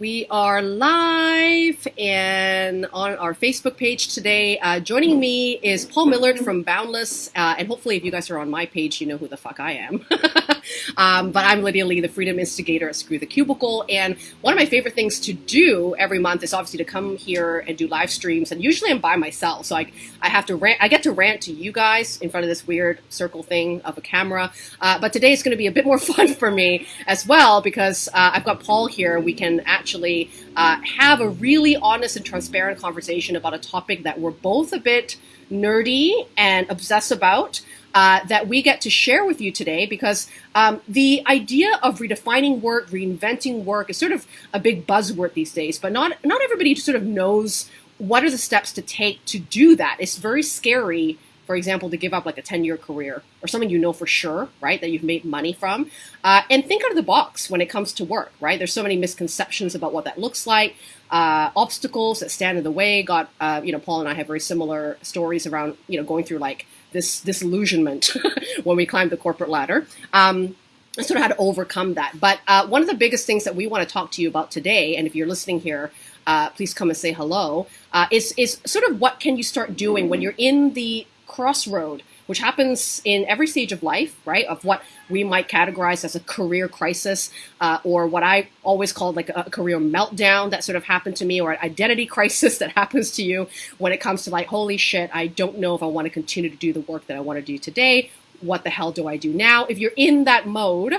We are live and on our Facebook page today. Uh, joining me is Paul Millerd from Boundless, uh, and hopefully, if you guys are on my page, you know who the fuck I am. um, but I'm Lydia Lee, the Freedom Instigator at Screw the Cubicle, and one of my favorite things to do every month is obviously to come here and do live streams. And usually, I'm by myself, so I I have to rant. I get to rant to you guys in front of this weird circle thing of a camera. Uh, but today is going to be a bit more fun for me as well because uh, I've got Paul here. We can actually actually uh, have a really honest and transparent conversation about a topic that we're both a bit nerdy and obsessed about. Uh, that we get to share with you today because um, the idea of redefining work, reinventing work is sort of a big buzzword these days, but not not everybody sort of knows what are the steps to take to do that. It's very scary for example, to give up like a 10 year career or something you know for sure, right, that you've made money from. Uh, and think out of the box when it comes to work, right? There's so many misconceptions about what that looks like, uh, obstacles that stand in the way. Got, uh, you know, Paul and I have very similar stories around, you know, going through like this disillusionment when we climbed the corporate ladder. Um, sort of how to overcome that. But uh, one of the biggest things that we want to talk to you about today, and if you're listening here, uh, please come and say hello, uh, is, is sort of what can you start doing when you're in the crossroad, which happens in every stage of life, right? Of what we might categorize as a career crisis, uh, or what I always call like a, career meltdown that sort of happened to me, or an identity crisis that happens to you when it comes to like, holy shit, I don't know if I want to continue to do the work that I want to do today. What the hell do I do now? If you're in that mode,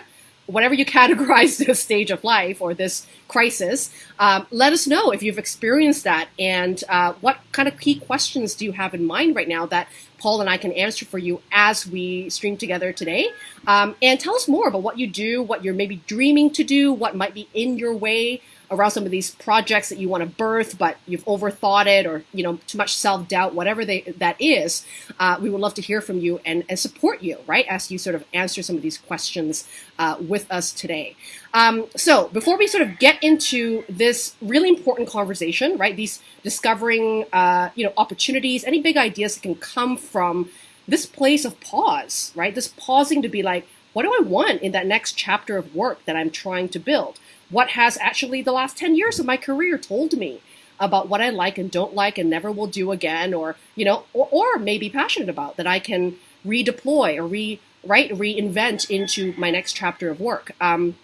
whatever you categorize this stage of life or this crisis, um, let us know if you've experienced that and uh, what kind of key questions do you have in mind right now that Paul and I can answer for you as we stream together today. Um, and tell us more about what you do, what you're maybe dreaming to do, what might be in your way around some of these projects that you want to birth, but you've overthought it or, you know, too much self doubt, whatever they, that is, uh, we would love to hear from you and, and support you, right, as you sort of answer some of these questions uh, with us today. Um, so before we sort of get into this really important conversation, right, these discovering, uh, you know, opportunities, any big ideas that can come from this place of pause, right, this pausing to be like, what do I want in that next chapter of work that I'm trying to build? What has actually the last 10 years of my career told me about what I like and don't like and never will do again, or, you know, or, or may be passionate about that I can redeploy or re, right, reinvent into my next chapter of work. Um,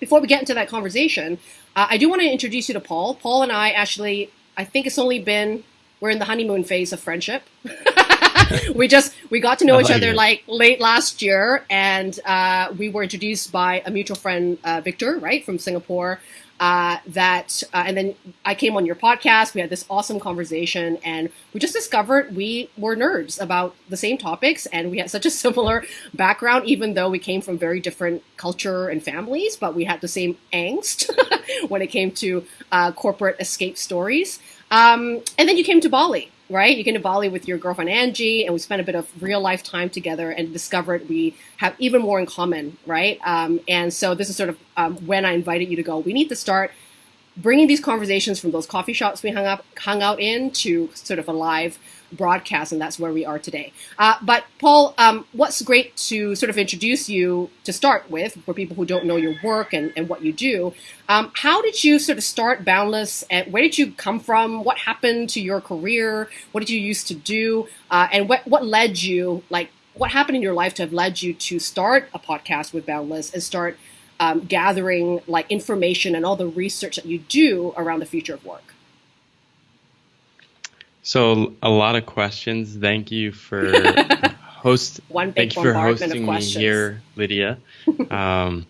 before we get into that conversation, uh, I do want to introduce you to Paul. Paul and I actually, I think it's only been, we're in the honeymoon phase of friendship. we just we got to know each other like late last year, and uh, we were introduced by a mutual friend, uh, Victor, right from Singapore. Uh, that uh, and then I came on your podcast. We had this awesome conversation, and we just discovered we were nerds about the same topics, and we had such a similar background, even though we came from very different culture and families. But we had the same angst when it came to uh, corporate escape stories. Um, and then you came to Bali, right? You came to Bali with your girlfriend Angie, and we spent a bit of real life time together and discovered we have even more in common, right? Um, and so this is sort of um, when I invited you to go. We need to start bringing these conversations from those coffee shops we hung up hung out in to sort of a live broadcast, and that's where we are today. Uh, but Paul, um, what's great to sort of introduce you to start with for people who don't know your work and, and what you do. Um, how did you sort of start Boundless, and where did you come from? What happened to your career? What did you used to do? Uh, and what what led you like? What happened in your life to have led you to start a podcast with Boundless and start um, gathering like information and all the research that you do around the future of work? So a lot of questions. Thank you for host. One thank you for hosting me here, Lydia. Um,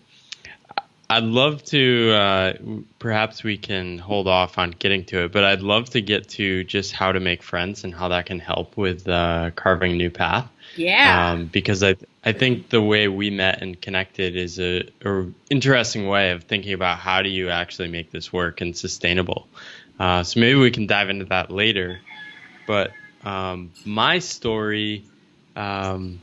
I'd love to. Uh, perhaps we can hold off on getting to it, but I'd love to get to just how to make friends and how that can help with uh, carving a new path. Yeah. Um, because I I think the way we met and connected is a, a, interesting way of thinking about how do you actually make this work and sustainable. Uh, so maybe we can dive into that later. But um, my story, um,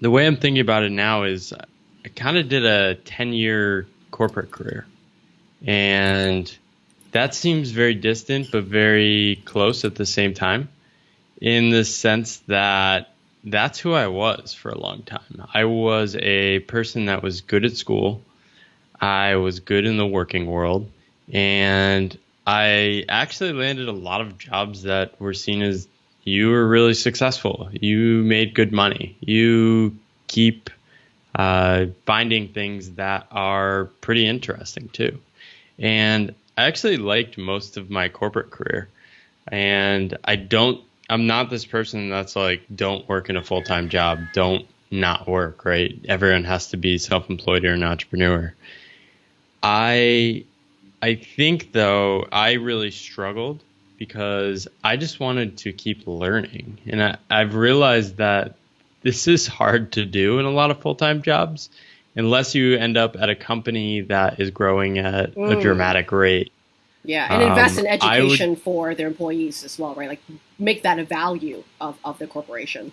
the way I'm thinking about it now is I kind of did a 10 year corporate career. And that seems very distant, but very close at the same time, in the sense that that's who I was for a long time. I was a person that was good at school, I was good in the working world, And I actually landed a lot of jobs that were seen as you were really successful. You made good money. You keep uh, finding things that are pretty interesting too. And I actually liked most of my corporate career. And I don't, I'm not this person that's like, don't work in a full time job, don't not work, right? Everyone has to be self employed or an entrepreneur. I, I think though, I really struggled because I just wanted to keep learning. And I, I've realized that this is hard to do in a lot of full time jobs unless you end up at a company that is growing at mm. a dramatic rate. Yeah, and invest um, in education would, for their employees as well, right? Like make that a value of, of the corporation.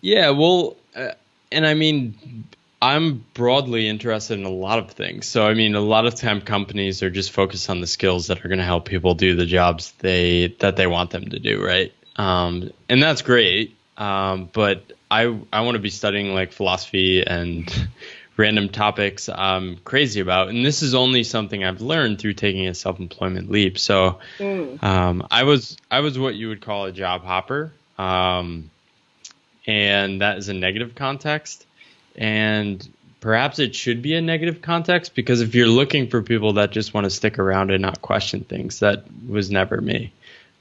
Yeah, well, uh, and I mean, I'm broadly interested in a lot of things. So, I mean, a lot of time companies are just focused on the skills that are going to help people do the jobs they that they want them to do, right? Um, and that's great. Um, but I I want to be studying like philosophy and random topics I'm crazy about, and this is only something I've learned through taking a self-employment leap. So mm. um, I was I was what you would call a job hopper, um, and that is a negative context, and perhaps it should be a negative context because if you're looking for people that just want to stick around and not question things, that was never me.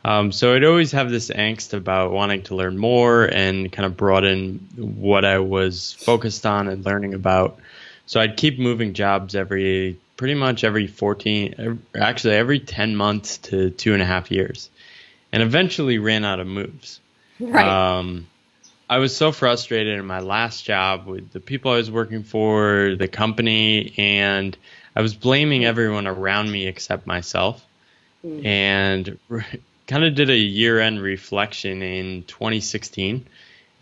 Um, so I'd always have this angst about wanting to learn more and kind of broaden what I was focused on and learning about. So I'd keep moving jobs every pretty much every 14, actually every 10 months to two and a half years, and eventually ran out of moves. Right. Um, I was so frustrated in my last job with the people I was working for, the company, and I was blaming everyone around me except myself. Mm. And kind of did a year end reflection in 2016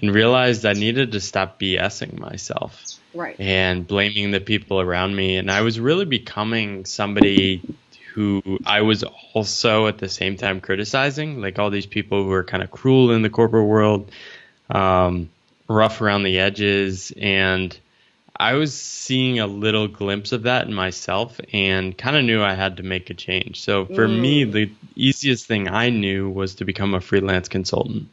and realized I needed to stop BSing myself. Right. And blaming the people around me. And I was really becoming somebody who I was also at the same time criticizing, like all these people who are kind of cruel in the corporate world, um, rough around the edges, and I was seeing a little glimpse of that in myself and kind of knew I had to make a change. So for mm. me, the easiest thing I knew was to become a freelance consultant.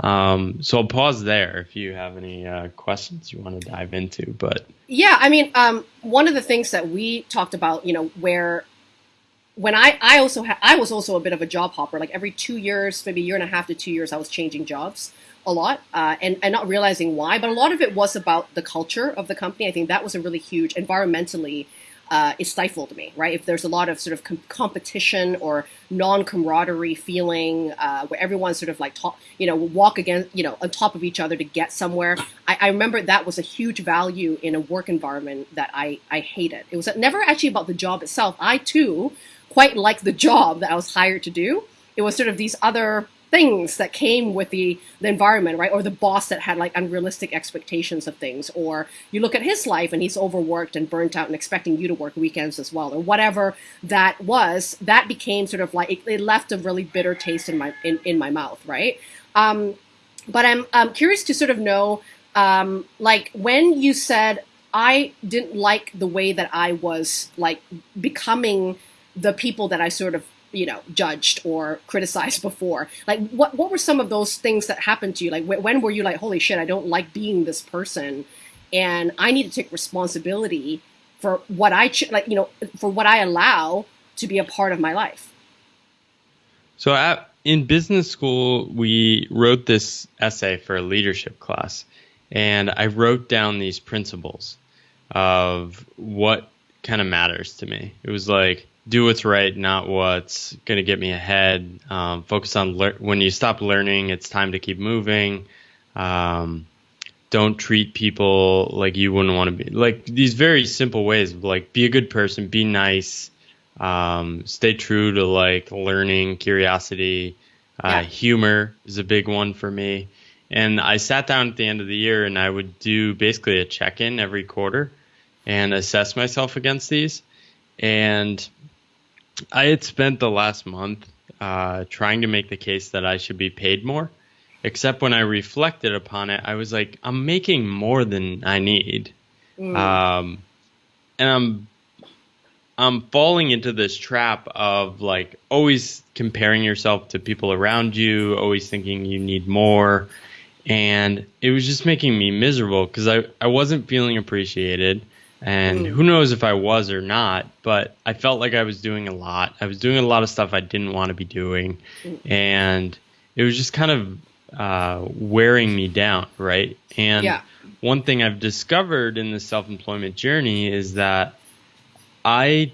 Um, so I'll pause there if you have any uh, questions you want to dive into. But yeah, I mean, um, one of the things that we talked about, you know, where when I I also ha- I was also a bit of a job hopper. Like every two years, maybe a year and a half to two years, I was changing jobs a lot uh, and, and not realizing why. But a lot of it was about the culture of the company. I think that was a really huge environmentally. Uh, it stifled me, right? If there's a lot of sort of com- competition or non-camaraderie feeling, uh, where everyone's sort of like, talk, you know, walk again, you know, on top of each other to get somewhere. I, I, remember that was a huge value in a work environment that I, I hated. It was never actually about the job itself. I too quite liked the job that I was hired to do. It was sort of these other things that came with the, the environment, right? Or the boss that had like unrealistic expectations of things. Or you look at his life and he's overworked and burnt out and expecting you to work weekends as well, or whatever that was. That became sort of like it, it left a really bitter taste in my in, in my mouth, right? Um, but I'm I'm curious to sort of know, um, like when you said I didn't like the way that I was like becoming the people that I sort of you know judged or criticized before? Like what what were some of those things that happened to you? Like when were you like holy shit i don't like being this person and i need to take responsibility for what i ch- like you know for what i allow to be a part of my life? So at, in business school we wrote this essay for a leadership class and i wrote down these principles of what kind of matters to me. It was like do what's right, not what's going to get me ahead. Um, focus on le- when you stop learning, it's time to keep moving. Um, don't treat people like you wouldn't want to be. Like these very simple ways, like be a good person, be nice, um, stay true to like learning, curiosity, uh, yeah. humor is a big one for me. And I sat down at the end of the year and I would do basically a check in every quarter and assess myself against these. And I had spent the last month uh, trying to make the case that I should be paid more. Except when I reflected upon it, I was like, I'm making more than I need. Mm. Um, and I'm I'm falling into this trap of like always comparing yourself to people around you, always thinking you need more. And it was just making me miserable because I, I wasn't feeling appreciated. And mm. who knows if I was or not, but I felt like I was doing a lot. I was doing a lot of stuff I didn't want to be doing. Mm. And it was just kind of uh, wearing me down, right? And yeah. one thing I've discovered in the self employment journey is that I,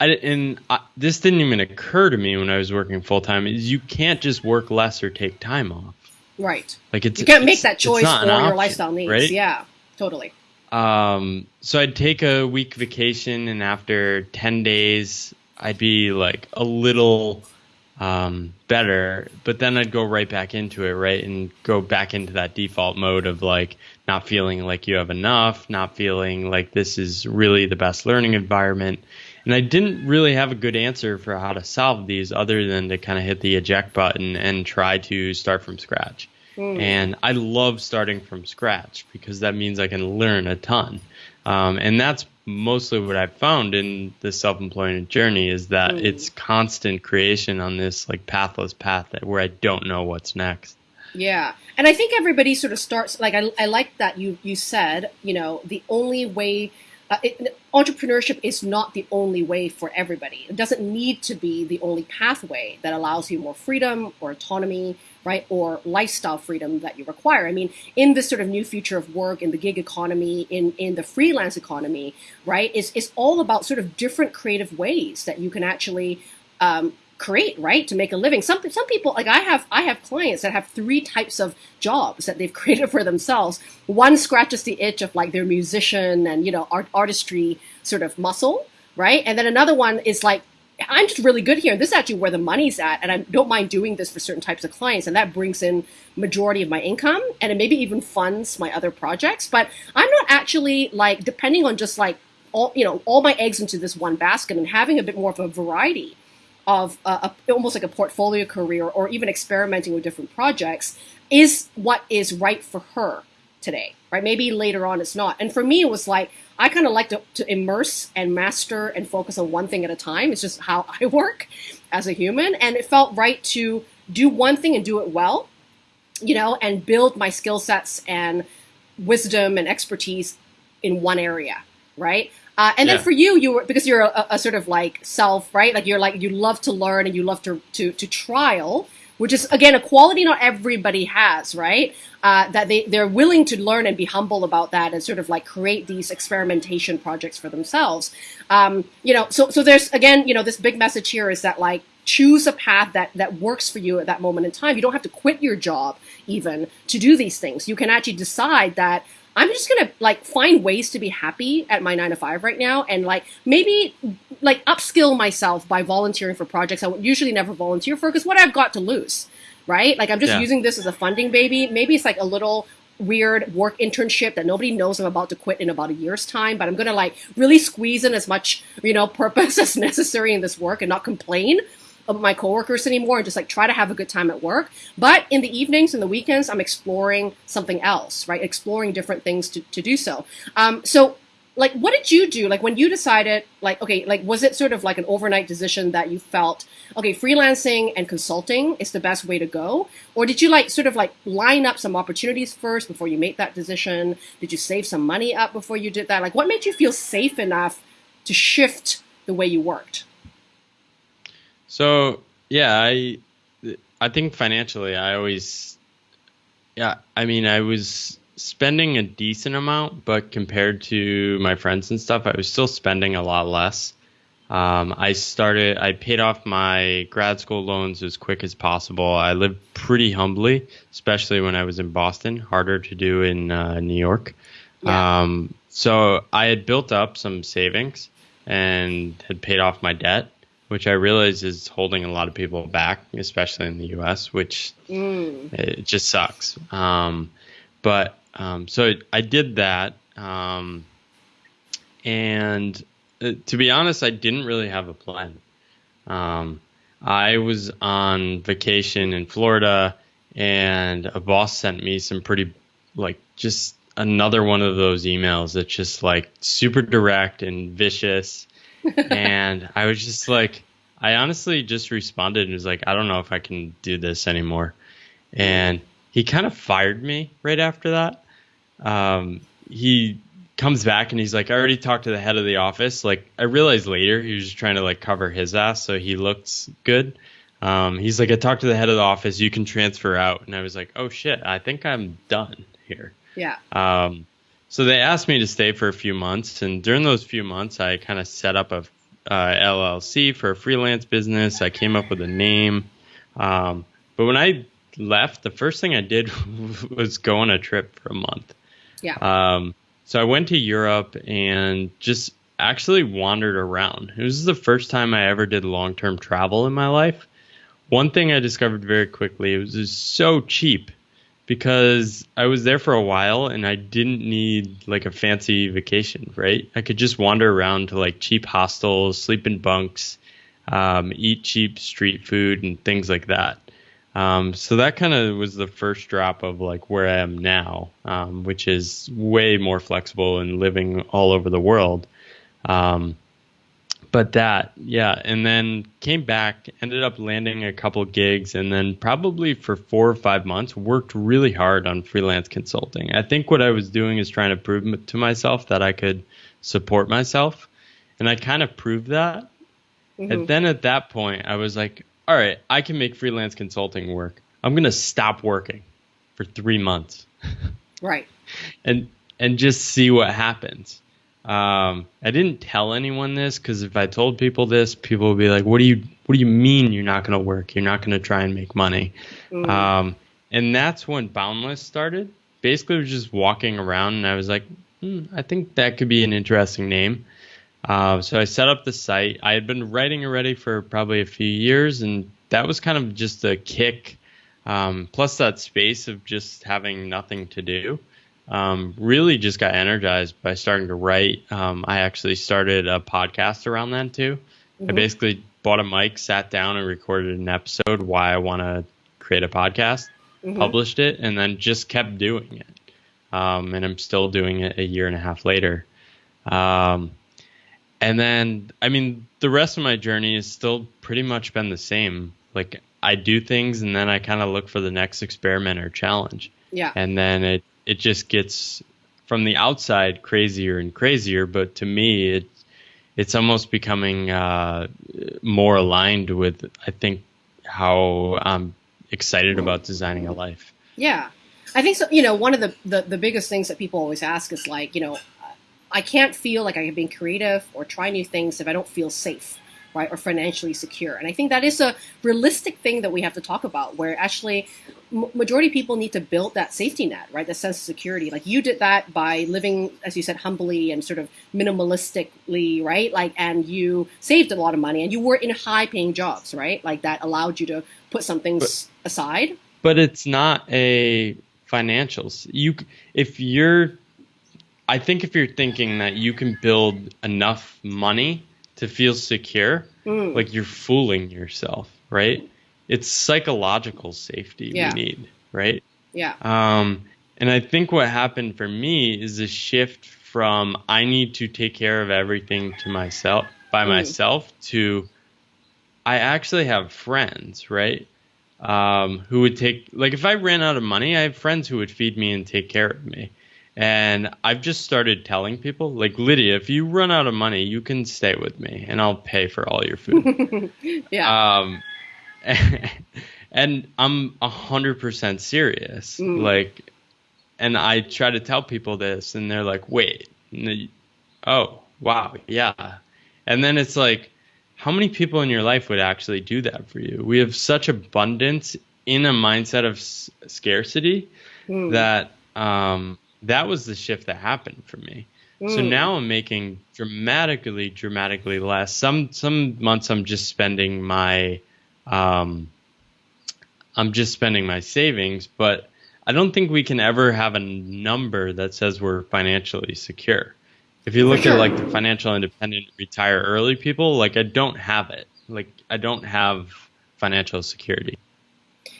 I and I, this didn't even occur to me when I was working full time. Is you can't just work less or take time off. Right. Like it's you can't make that choice for your option, lifestyle needs. Right? Yeah, totally. Um, so I'd take a week vacation, and after ten days, I'd be like a little um, better, but then I'd go right back into it, right, and go back into that default mode of like not feeling like you have enough, not feeling like this is really the best learning environment. And I didn't really have a good answer for how to solve these other than to kind of hit the eject button and try to start from scratch. Mm. And I love starting from scratch because that means I can learn a ton. Um, and that's mostly what I've found in the self-employment journey is that mm. it's constant creation on this like pathless path that, where I don't know what's next. Yeah. And I think everybody sort of starts like I, I like that you you said, you know, the only way uh, it, entrepreneurship is not the only way for everybody. It doesn't need to be the only pathway that allows you more freedom or autonomy, right? Or lifestyle freedom that you require. I mean, in this sort of new future of work, in the gig economy, in, in the freelance economy, right? It's, it's all about sort of different creative ways that you can actually um, create right to make a living. Some some people like i have i have clients that have three types of jobs that they've created for themselves. One scratches the itch of like their musician and you know art artistry sort of muscle right? And then another one is like i'm just really good here. And this is actually where the money's at and i don't mind doing this for certain types of clients and that brings in majority of my income and it maybe even funds my other projects. But i'm not actually like depending on just like all you know all my eggs into this one basket and having a bit more of a variety of a, a, almost like a portfolio career or even experimenting with different projects is what is right for her today, right? Maybe later on it's not. And for me, it was like, I kind of like to, to immerse and master and focus on one thing at a time. It's just how I work as a human. And it felt right to do one thing and do it well, you know, and build my skill sets and wisdom and expertise in one area, right? Uh, and yeah. then for you, you were because you're a, a, sort of like self, right? Like you're like you love to learn and you love to to to trial, which is again a quality not everybody has, right? Uh, that they they're willing to learn and be humble about that and sort of like create these experimentation projects for themselves. Um, you know, so so there's again, you know, this big message here is that like choose a path that that works for you at that moment in time. You don't have to quit your job even to do these things. You can actually decide that I'm just gonna like find ways to be happy at my nine to five right now, and like maybe like upskill myself by volunteering for projects I would usually never volunteer for because what I've got to lose, right? Like I'm just yeah. using this as a funding baby. Maybe it's like a little weird work internship that nobody knows I'm about to quit in about a year's time, but I'm gonna like really squeeze in as much you know purpose as necessary in this work and not complain my coworkers anymore and just like try to have a good time at work. But in the evenings and the weekends, I'm exploring something else, right? Exploring different things to, to do so. Um, so like what did you do like when you decided like okay like was it sort of like an overnight decision that you felt okay freelancing and consulting is the best way to go or did you like sort of like line up some opportunities first before you made that decision did you save some money up before you did that like what made you feel safe enough to shift the way you worked so yeah, I I think financially, I always yeah. I mean, I was spending a decent amount, but compared to my friends and stuff, I was still spending a lot less. Um, I started, I paid off my grad school loans as quick as possible. I lived pretty humbly, especially when I was in Boston, harder to do in uh, New York. Yeah. Um, so I had built up some savings and had paid off my debt which I realize is holding a lot of people back, especially in the U.S., which mm. it just sucks. Um, but um, so I did that, um, and uh, to be honest, I didn't really have a plan. Um, I was on vacation in Florida, and a boss sent me some pretty, like, just another one of those emails that's just like super direct and vicious and I was just like, I honestly just responded and was like, I don't know if I can do this anymore. And he kind of fired me right after that. Um, he comes back and he's like, I already talked to the head of the office. Like, I realized later he was just trying to like cover his ass so he looks good. Um, he's like, I talked to the head of the office. You can transfer out. And I was like, oh shit, I think I'm done here. Yeah. Um, so they asked me to stay for a few months, and during those few months, I kind of set up a uh, LLC for a freelance business. I came up with a name, um, but when I left, the first thing I did was go on a trip for a month. Yeah. Um, so I went to Europe and just actually wandered around. It was the first time I ever did long term travel in my life. One thing I discovered very quickly it was just so cheap because I was there for a while and I didn't need like a fancy vacation, right? I could just wander around to like cheap hostels, sleep in bunks, um, eat cheap street food and things like that. Um, so that kind of was the first drop of like where I am now, um, which is way more flexible and living all over the world. Um, but that, yeah, and then came back, ended up landing a couple gigs, and then probably for four or five months worked really hard on freelance consulting. I think what I was doing is trying to prove to myself that I could support myself, and I kind of proved that. Mm-hmm. And then at that point, I was like, all right, I can make freelance consulting work. I'm going to stop working for three months. right. And and just see what happens. Um, I didn't tell anyone this because if I told people this, people would be like, "What do you What do you mean you're not going to work? You're not going to try and make money?" Mm. Um, and that's when Boundless started. Basically, I was just walking around, and I was like, hmm, "I think that could be an interesting name." Uh, so I set up the site. I had been writing already for probably a few years, and that was kind of just a kick. Um, plus that space of just having nothing to do um, really just got energized by starting to write. Um, I actually started a podcast around then too. Mm-hmm. I basically bought a mic, sat down, and recorded an episode why I want to create a podcast, mm-hmm. published it, and then just kept doing it. Um, and I'm still doing it a year and a half later. Um, and then, I mean, the rest of my journey has still pretty much been the same. Like, I do things and then I kind of look for the next experiment or challenge. Yeah. And then it it just gets from the outside crazier and crazier. But to me, it it's almost becoming uh, more aligned with I think how I'm excited about designing a life. Yeah, I think so. You know, one of the, the the biggest things that people always ask is like, you know, I can't feel like I can be creative or try new things if I don't feel safe right, or financially secure. And I think that is a realistic thing that we have to talk about, where actually majority of people need to build that safety net, right, That sense of security. Like you did that by living, as you said, humbly and sort of minimalistically, right? Like, and you saved a lot of money, and you were in high-paying jobs, right? Like that allowed you to put some things but, aside. But it's not a financials. You, if you're I think if you're thinking that you can build enough money to feel secure, mm. like you're fooling yourself, right? It's psychological safety yeah. we need, right? Yeah. Um, and I think what happened for me is a shift from I need to take care of everything to myself by mm. myself to I actually have friends, right? Um, who would take like if I ran out of money, I have friends who would feed me and take care of me. And I've just started telling people, like Lydia, if you run out of money, you can stay with me, and I'll pay for all your food. yeah. Um, and I'm a hundred percent serious. Mm. Like, and I try to tell people this, and they're like, "Wait, oh, wow, yeah." And then it's like, how many people in your life would actually do that for you? We have such abundance in a mindset of s- scarcity mm. that um, that was the shift that happened for me. Mm. So now I'm making dramatically, dramatically less. Some some months I'm just spending my, um, I'm just spending my savings, but I don't think we can ever have a number that says we're financially secure. If you look at like the financial independent retire early people, like I don't have it. Like I don't have financial security.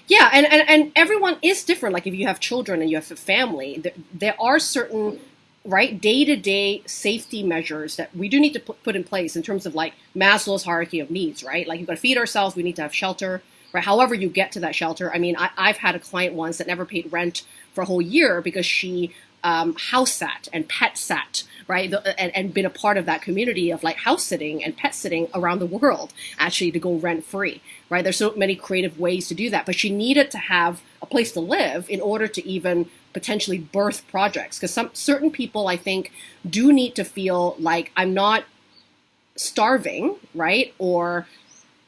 Yeah, and, and, and everyone is different. Like if you have children and you have a family, there, there are certain right day to day safety measures that we do need to put, put in place in terms of like Maslow's hierarchy of needs, right? Like you've got to feed ourselves, we need to have shelter, right? However, you get to that shelter. I mean, I, I've had a client once that never paid rent for a whole year because she um, house sat and pet sat, right? The, and, and been a part of that community of like house sitting and pet sitting around the world, actually to go rent free, right? There's so many creative ways to do that, but she needed to have a place to live in order to even potentially birth projects. Because some certain people, I think, do need to feel like I'm not starving, right? Or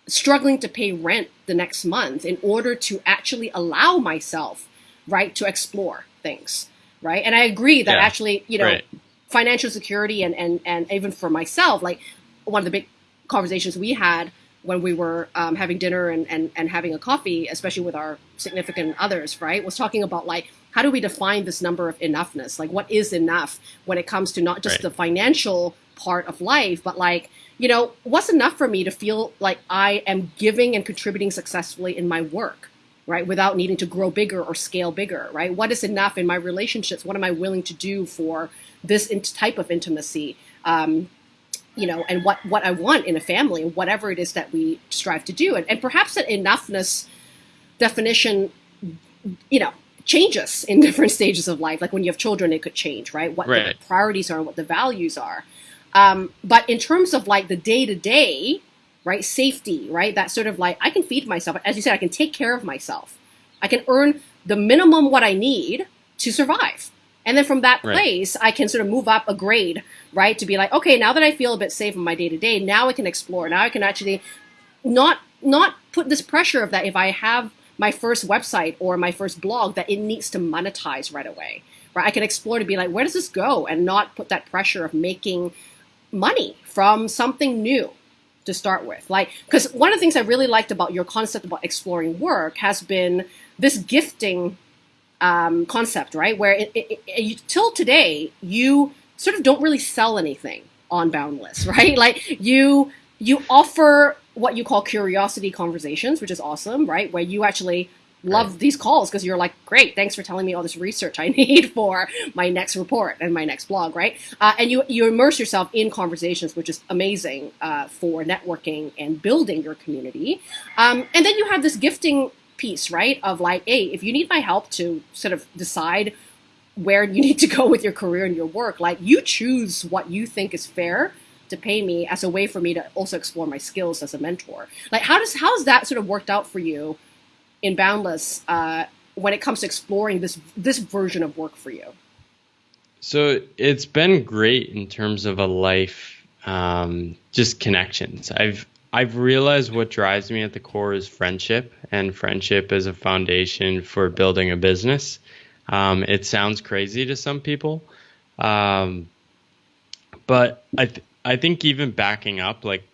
struggling to pay rent the next month in order to actually allow myself, right, to explore things, right? And I agree that Yeah, actually, you know, right. financial security and, and, and even for myself, like one of the big conversations we had when we were um, having dinner and, and, and having a coffee, especially with our significant others, right, was talking about like, how do we define this number of enoughness? Like, what is enough when it comes to not just Right. the financial part of life, but like, you know, what's enough for me to feel like I am giving and contributing successfully in my work? Right? Without needing to grow bigger or scale bigger, right? What is enough in my relationships? What am I willing to do for this in- type of intimacy? Um, you know, and what what I want in a family, whatever it is that we strive to do, and, and perhaps that enoughness definition, you know, changes in different stages of life. Like when you have children, it could change, right? What Right. the priorities are, and what the values are. Um, but in terms of like the day to day, right, safety, right, that sort of like I can feed myself. As you said, I can take care of myself. I can earn the minimum what I need to survive. And then from that Right. place, I can sort of move up a grade, right? To be like, okay, now that I feel a bit safe in my day to day, now I can explore. Now I can actually not not put this pressure of that if I have my first website or my first blog that it needs to monetize right away. Right? I can explore to be like, where does this go? And not put that pressure of making money from something new to start with. Like, because one of the things I really liked about your concept about exploring work has been this gifting um, concept, right? Where it, it, it, till today, you sort of don't really sell anything on Boundless, right? Like you you offer what you call curiosity conversations, which is awesome, right? Where you actually love Right. these calls because you're like, great, thanks for telling me all this research I need for my next report and my next blog, right? Uh, and you you immerse yourself in conversations, which is amazing uh, for networking and building your community. Um, and then you have this gifting piece, right? Of like, hey, if you need my help to sort of decide where you need to go with your career and your work, like you choose what you think is fair to pay me as a way for me to also explore my skills as a mentor. Like, how does how has that sort of worked out for you in Boundless uh, when it comes to exploring this this version of work for you? So it's been great in terms of a life, um, just connections. I've I've realized what drives me at the core is friendship, and friendship is a foundation for building a business. Um, it sounds crazy to some people, um, but I th- I think even backing up, like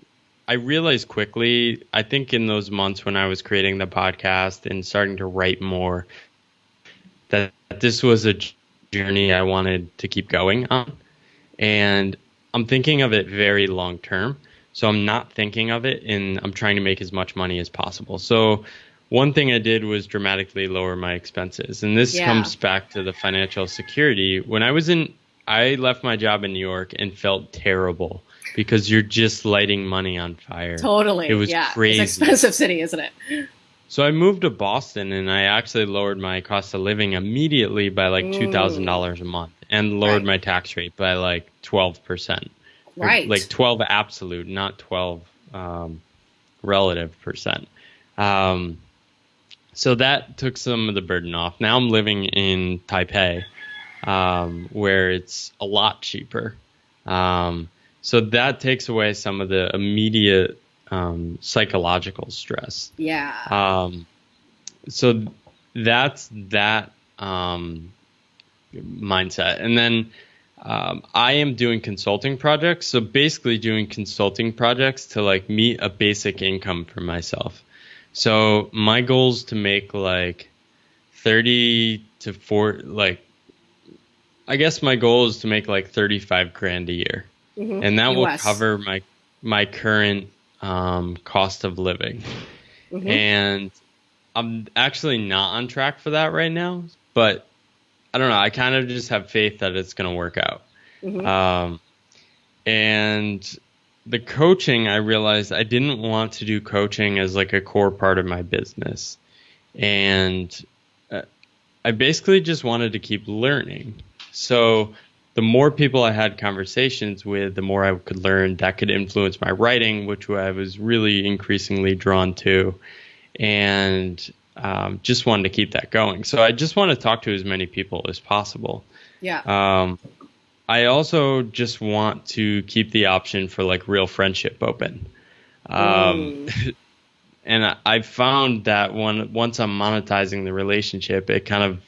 I realized quickly, I think in those months when I was creating the podcast and starting to write more, that this was a journey I wanted to keep going on. And I'm thinking of it very long term. So I'm not thinking of it in I'm trying to make as much money as possible. So one thing I did was dramatically lower my expenses. And this Yeah. comes back to the financial security. When I was in I left my job in New York and felt terrible because you're just lighting money on fire. Totally, It was yeah. crazy. It's an expensive city, isn't it? So I moved to Boston and I actually lowered my cost of living immediately by like two thousand dollars a month and lowered Right. my tax rate by like twelve percent. Right. Like twelve absolute, not twelve um, relative percent. Um, so that took some of the burden off. Now I'm living in Taipei, um, where it's a lot cheaper. Um, so that takes away some of the immediate um, psychological stress. Yeah. Um, so that's that um, mindset. And then um, I am doing consulting projects. So basically, doing consulting projects to like meet a basic income for myself. So my goal is to make like 30 to 4, like, I guess my goal is to make like 35 grand a year Mhm. and that will cover my my current um, cost of living. Mhm. And I'm actually not on track for that right now, but I don't know. I kind of just have faith that it's going to work out. Mm-hmm. Um, and the coaching, I realized I didn't want to do coaching as like a core part of my business. And uh, I basically just wanted to keep learning. So the more people I had conversations with, the more I could learn that could influence my writing, which I was really increasingly drawn to. And um, just wanted to keep that going. So I just want to talk to as many people as possible. Yeah. Um, I also just want to keep the option for like real friendship open. Um, mm. and I, found that when once I'm monetizing the relationship, it kind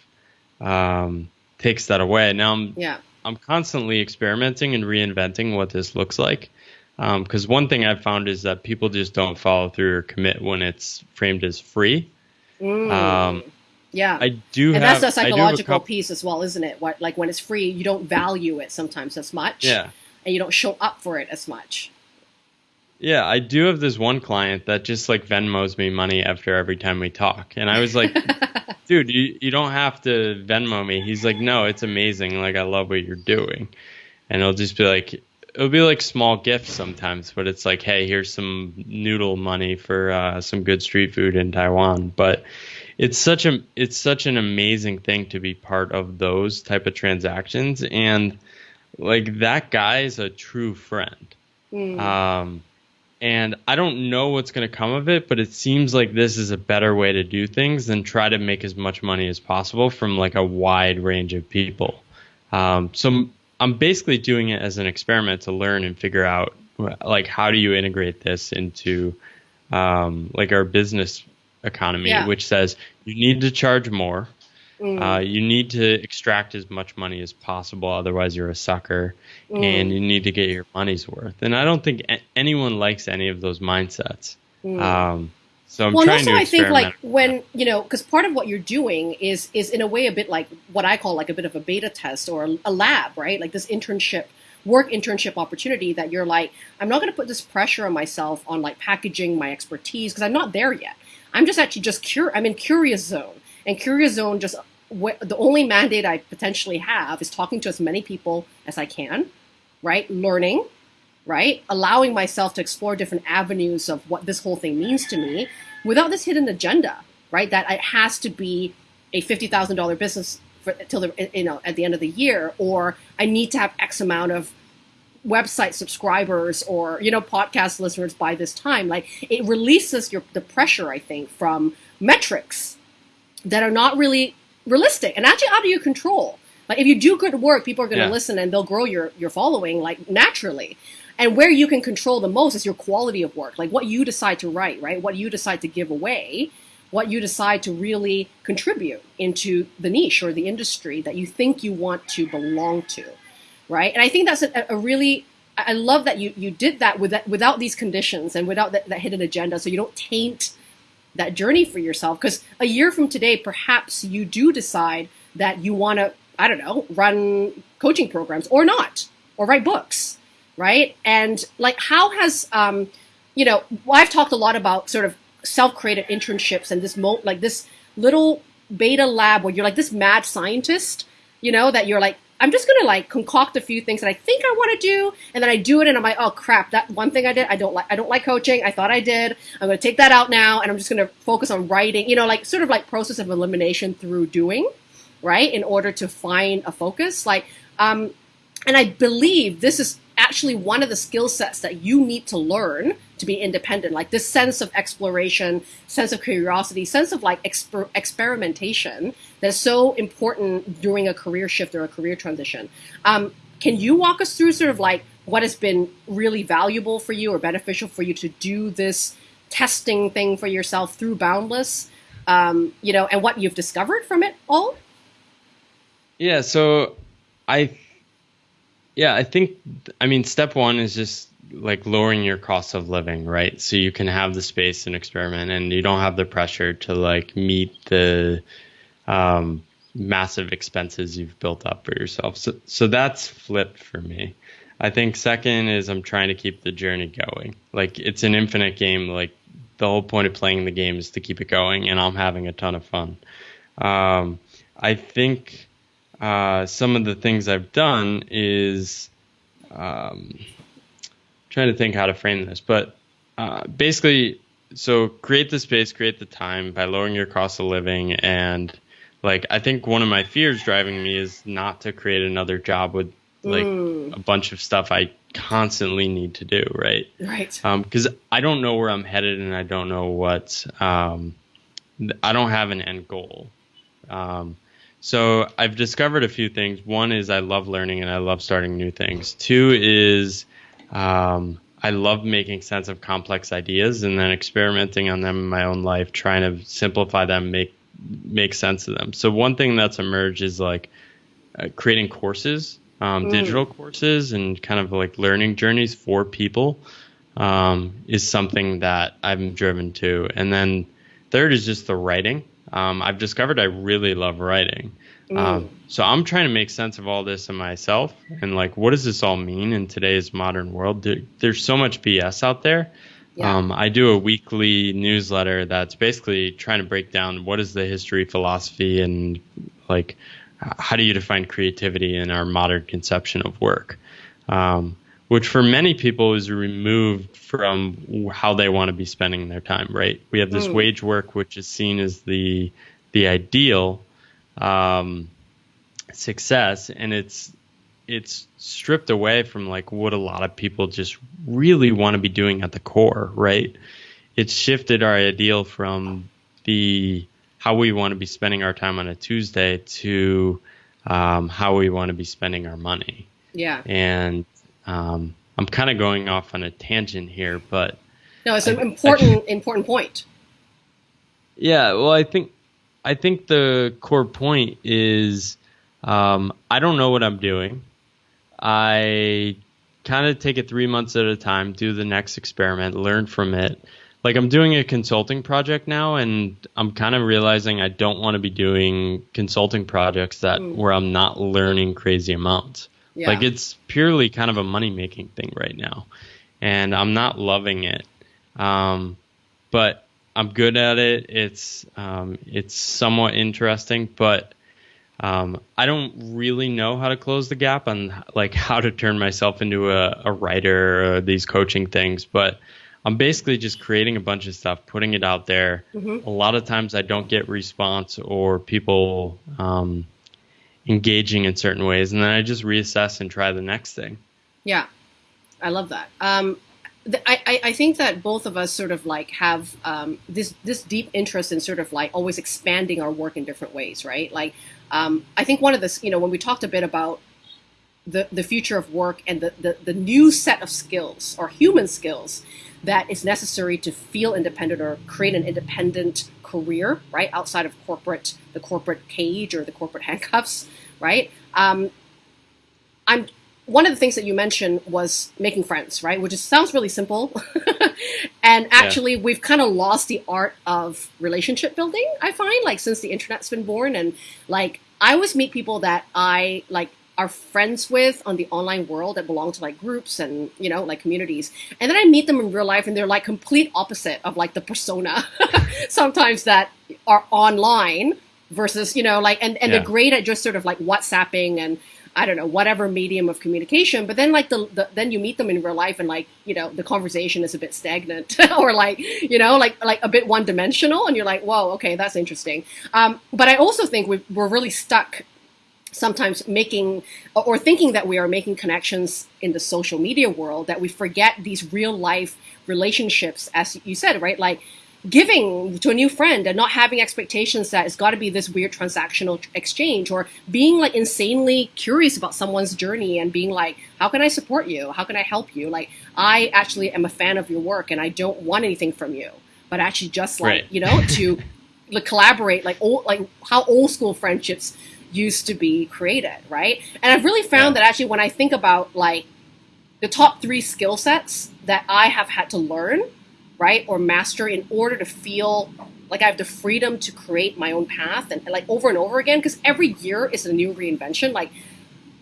of um, takes that away. Now I'm yeah. I'm constantly experimenting and reinventing what this looks like. Because um, one thing I've found is that people just don't follow through or commit when it's framed as free. Mm. Um, yeah, I do, and have, that's a psychological piece as well, isn't it? What, like when it's free, you don't value it sometimes as much. Yeah, and you don't show up for it as much. Yeah, I do have this one client that just like Venmos me money after every time we talk. And I was like, dude, you, you don't have to Venmo me. He's like, no, it's amazing. Like, I love what you're doing. And it'll just be like, it'll be like small gifts sometimes, but it's like, hey, here's some noodle money for uh, some good street food in Taiwan. But it's such a it's such an amazing thing to be part of those type of transactions, and like that guy is a true friend. Mm. Um, and I don't know what's going to come of it, but it seems like this is a better way to do things than try to make as much money as possible from like a wide range of people. Um, so I'm basically doing it as an experiment to learn and figure out like how do you integrate this into um, like our business economy, yeah. which says you need to charge more. Mm. Uh, you need to extract as much money as possible, otherwise you're a sucker, mm. and you need to get your money's worth. And I don't think a- anyone likes any of those mindsets. Mm. Um, so I'm well, trying also to I think like when you know, because part of what you're doing is is in a way a bit like what I call like a bit of a beta test or a, a lab, right? Like this internship work internship opportunity that you're like, I'm not going to put this pressure on myself on like packaging my expertise because I'm not there yet. I'm just actually just cur- I'm in curious zone and Curious Zone just the only mandate I potentially have is talking to as many people as I can, right? Learning, right? Allowing myself to explore different avenues of what this whole thing means to me without this hidden agenda, right? That it has to be a fifty thousand dollar business for, till the you know at the end of the year, or I need to have X amount of website subscribers or you know podcast listeners by this time. Like it releases your the pressure, I think, from metrics that are not really realistic and actually out of your control. Like if you do good work, people are going to yeah. listen and they'll grow your your following like naturally. And where you can control the most is your quality of work, like what you decide to write, right? What you decide to give away, what you decide to really contribute into the niche or the industry that you think you want to belong to, right? And I think that's a, a really I love that you you did that, with that without these conditions and without that, that hidden agenda, so you don't taint that journey for yourself because a year from today perhaps you do decide that you want to i don't know run coaching programs or not or write books right? And like how has um you know i've talked a lot about sort of self-created internships and this mo like this little beta lab where you're like this mad scientist you know that you're like I'm just gonna like concoct a few things that I think I want to do, and then I do it, and I'm like, oh crap, that one thing I did, I don't like. I don't like coaching. I thought I did. I'm gonna take that out now, and I'm just gonna focus on writing. You know, like sort of like process of elimination through doing, right? In order to find a focus, like, um, and I believe this is actually one of the skill sets that you need to learn to be independent like this sense of exploration sense of curiosity sense of like exper- experimentation that's so important during a career shift or a career transition. Um, can you walk us through sort of like what has been really valuable for you or beneficial for you to do this testing thing for yourself through boundless um, you know and what you've discovered from it all? Yeah so i yeah, I think I mean step one is just like lowering your cost of living, right? So you can have the space and experiment, and you don't have the pressure to like meet the um, massive expenses you've built up for yourself. So so that's flipped for me. I think second is I'm trying to keep the journey going. Like it's an infinite game. Like the whole point of playing the game is to keep it going, and I'm having a ton of fun. Um, I think uh, some of the things I've done is um, trying to think how to frame this, but uh, basically, so create the space, create the time by lowering your cost of living, and like I think one of my fears driving me is not to create another job with like mm. a bunch of stuff I constantly need to do, right? Right. Because um, I don't know where I'm headed, and I don't know what. Um, I don't have an end goal. Um, so I've discovered a few things. One is I love learning and I love starting new things. Two is um, I love making sense of complex ideas and then experimenting on them in my own life, trying to simplify them, make make sense of them. So one thing that's emerged is like uh, creating courses, um, mm. digital courses, and kind of like learning journeys for people um, is something that I'm driven to. And then third is just the writing um, I've discovered I really love writing. Mm. Um, so I'm trying to make sense of all this in myself and like, what does this all mean in today's modern world? There, there's so much BS out there. Yeah. Um, I do a weekly newsletter that's basically trying to break down what is the history, philosophy, and like how do you define creativity in our modern conception of work. Um, which for many people is removed from how they want to be spending their time. Right? We have this mm. wage work, which is seen as the the ideal um, success, and it's it's stripped away from like what a lot of people just really want to be doing at the core. Right? It's shifted our ideal from the how we want to be spending our time on a Tuesday to um, how we want to be spending our money. Yeah. And um, I'm kind of going off on a tangent here, but no, it's an I, important I, important point. Yeah, well, I think I think the core point is um, I don't know what I'm doing. I kind of take it three months at a time, do the next experiment, learn from it. Like I'm doing a consulting project now, and I'm kind of realizing I don't want to be doing consulting projects that mm. where I'm not learning crazy amounts. Yeah. Like it's purely kind of a money making thing right now. And I'm not loving it. Um, but I'm good at it. It's um, it's somewhat interesting, but um, I don't really know how to close the gap on like how to turn myself into a, a writer or these coaching things. But I'm basically just creating a bunch of stuff, putting it out there. Mm-hmm. A lot of times I don't get response or people um, engaging in certain ways, and then I just reassess and try the next thing. Yeah, I love that. Um, I, I think that both of us sort of like have um, this this deep interest in sort of like always expanding our work in different ways, right? Like, um, I think one of the you know when we talked a bit about the the future of work and the, the the new set of skills or human skills that is necessary to feel independent or create an independent career, right, outside of corporate the corporate cage or the corporate handcuffs, right? Um, I'm one of the things that you mentioned was making friends, right? Which is, sounds really simple, and actually yeah. we've kind of lost the art of relationship building. I find like since the internet's been born, and like I always meet people that I like are friends with on the online world that belong to like groups and you know like communities and then i meet them in real life and they're like complete opposite of like the persona sometimes that are online versus you know like and, and yeah. they're great at just sort of like whatsapping and I don't know whatever medium of communication, but then like the, the, then you meet them in real life and like you know the conversation is a bit stagnant or like you know like like a bit one dimensional, and you're like whoa okay that's interesting. Um, but I also think we, we're really stuck sometimes making or thinking that we are making connections in the social media world that we forget these real life relationships as you said right? Like giving to a new friend and not having expectations that it's got to be this weird transactional exchange or being like insanely curious about someone's journey and being like how can i support you? How can i help you? Like i actually am a fan of your work and i don't want anything from you but actually just like right. you know to like, collaborate like old like how old school friendships used to be created, right? And I've really found yeah. that actually when I think about like the top three skill sets that I have had to learn, right, or master in order to feel like I have the freedom to create my own path and, and like over and over again, because every year is a new reinvention. Like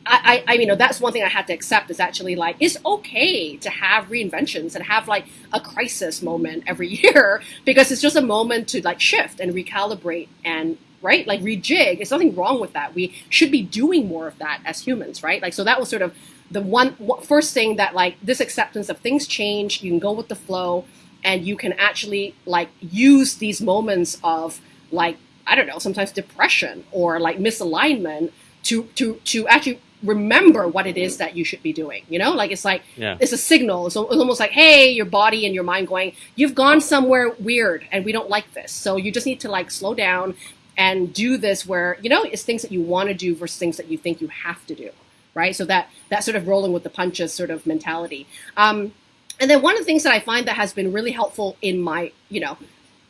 I, I, I, you know, that's one thing I had to accept is actually like it's okay to have reinventions and have like a crisis moment every year because it's just a moment to like shift and recalibrate and right? Like rejig. There's nothing wrong with that. We should be doing more of that as humans, right? Like so that was sort of the one first thing that like this acceptance of things change. You can go with the flow, and you can actually like use these moments of like I don't know, sometimes depression or like misalignment to to to actually remember what it is that you should be doing. You know, like it's like yeah. it's a signal. So it's almost like, hey, your body and your mind going, you've gone somewhere weird, and we don't like this. So you just need to like slow down and do this where you know it's things that you want to do versus things that you think you have to do, right? So that that sort of rolling with the punches sort of mentality. Um, and then one of the things that I find that has been really helpful in my you know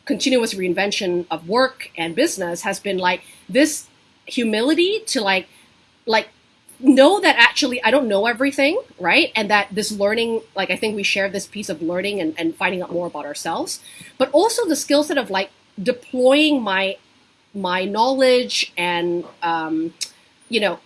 continuous reinvention of work and business has been like this humility to like like know that actually I don't know everything, right? And that this learning, like I think we share this piece of learning and, and finding out more about ourselves, but also the skill set of like deploying my my knowledge and um, you know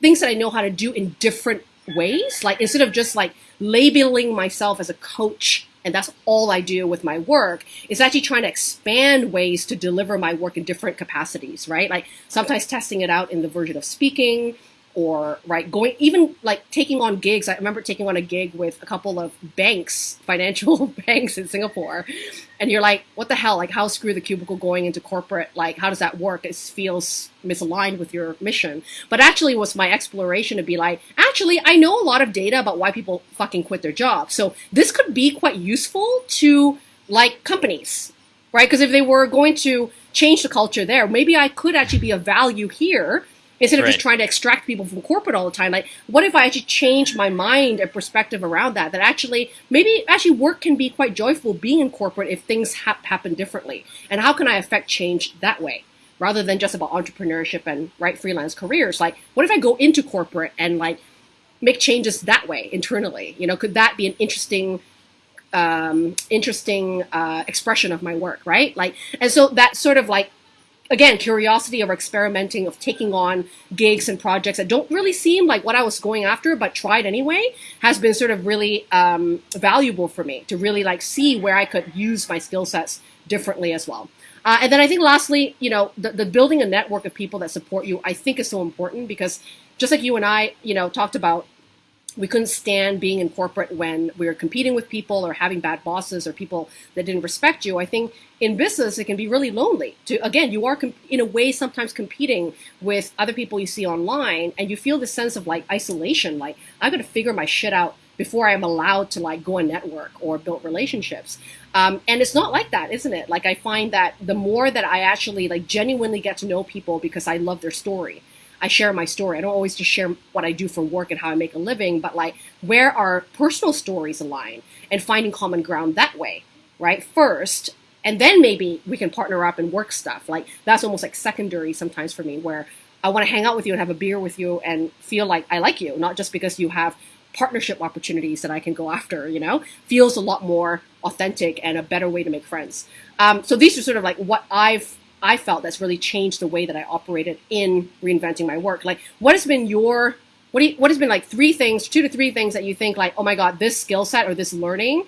things that I know how to do in different ways. Like instead of just like labeling myself as a coach and that's all I do with my work is actually trying to expand ways to deliver my work in different capacities, right? Like sometimes testing it out in the version of speaking, or right going even like taking on gigs. I remember taking on a gig with a couple of banks financial banks in singapore. And you're like what the hell? Like how screw the cubicle going into corporate? Like how does that work? It feels misaligned with your mission. But actually was my exploration to be like actually i know a lot of data about why people fucking quit their jobs. So this could be quite useful to like companies right? Because if they were going to change the culture there maybe i could actually be of value here instead of right. just trying to extract people from corporate all the time like what if i actually change my mind and perspective around that? That actually maybe actually work can be quite joyful being in corporate if things ha- happen differently. And how can i affect change that way? Rather than just about entrepreneurship and right freelance careers. Like what if i go into corporate and like make changes that way internally? You know could that be an interesting um, interesting uh, expression of my work right? Like and so that sort of like again, curiosity of experimenting, of taking on gigs and projects that don't really seem like what I was going after, but tried anyway, has been sort of really um, valuable for me to really like see where I could use my skill sets differently as well. Uh, and then I think lastly, you know, the, the building a network of people that support you, I think is so important because just like you and I, you know, talked about we couldn't stand being in corporate when we were competing with people or having bad bosses or people that didn't respect you. I think in business it can be really lonely. To again, you are in a way sometimes competing with other people you see online, and you feel this sense of like isolation. Like I got to figure my shit out before I'm allowed to like go and network or build relationships. Um, and it's not like that, isn't it? Like I find that the more that I actually like genuinely get to know people because I love their story I share my story. I don't always just share what I do for work and how I make a living, but like where our personal stories align and finding common ground that way, right? First, and then maybe we can partner up and work stuff. Like that's almost like secondary sometimes for me, where I want to hang out with you and have a beer with you and feel like I like you, not just because you have partnership opportunities that I can go after, you know, feels a lot more authentic and a better way to make friends. Um, so these are sort of like what I've I felt that's really changed the way that I operated in reinventing my work. Like, what has been your what, you, what has been like three things, two to three things that you think like, oh my god, this skill set or this learning,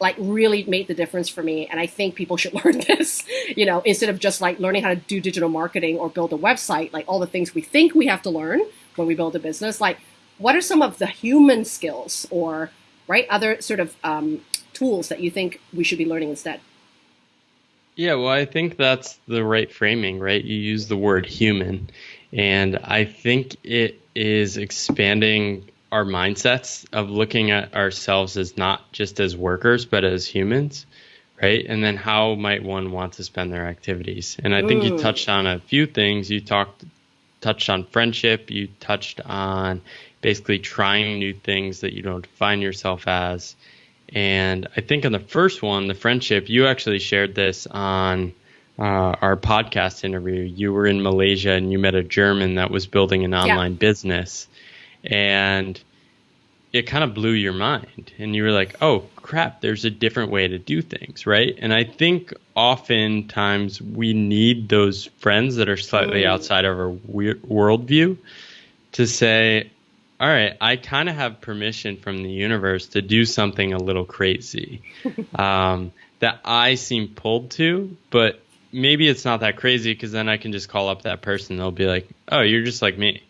like really made the difference for me, and I think people should learn this. You know, instead of just like learning how to do digital marketing or build a website, like all the things we think we have to learn when we build a business. Like, what are some of the human skills or right other sort of um, tools that you think we should be learning instead? Yeah, well, I think that's the right framing, right? You use the word human, and I think it is expanding our mindsets of looking at ourselves as not just as workers, but as humans, right? And then how might one want to spend their activities? And I think you touched on a few things. You talked touched on friendship, you touched on basically trying new things that you don't define yourself as and I think on the first one, the friendship, you actually shared this on uh, our podcast interview. You were in Malaysia and you met a German that was building an online yeah. business. And it kind of blew your mind. And you were like, oh, crap, there's a different way to do things, right? And I think oftentimes we need those friends that are slightly mm. outside of our worldview to say, all right, I kind of have permission from the universe to do something a little crazy um, that I seem pulled to, but maybe it's not that crazy because then I can just call up that person. They'll be like, "Oh, you're just like me."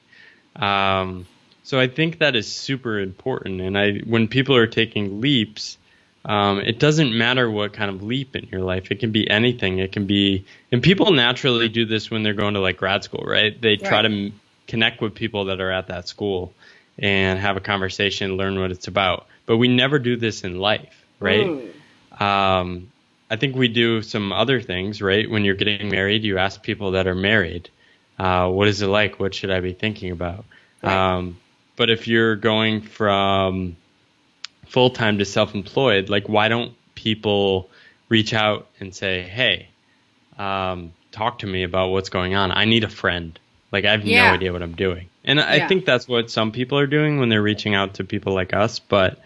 Um, so I think that is super important. And I, when people are taking leaps, um, it doesn't matter what kind of leap in your life. It can be anything. It can be, and people naturally do this when they're going to like grad school, right? They try Right. to m- connect with people that are at that school and have a conversation, learn what it's about. But we never do this in life, right? Mm. Um, I think we do some other things, right? When you're getting married, you ask people that are married, uh, what is it like? What should I be thinking about? Right. Um, but if you're going from full time to self employed, like, why don't people reach out and say, hey, um, talk to me about what's going on? I need a friend. Like, I have Yeah. no idea what I'm doing. And I Yeah. think that's what some people are doing when they're reaching out to people like us. But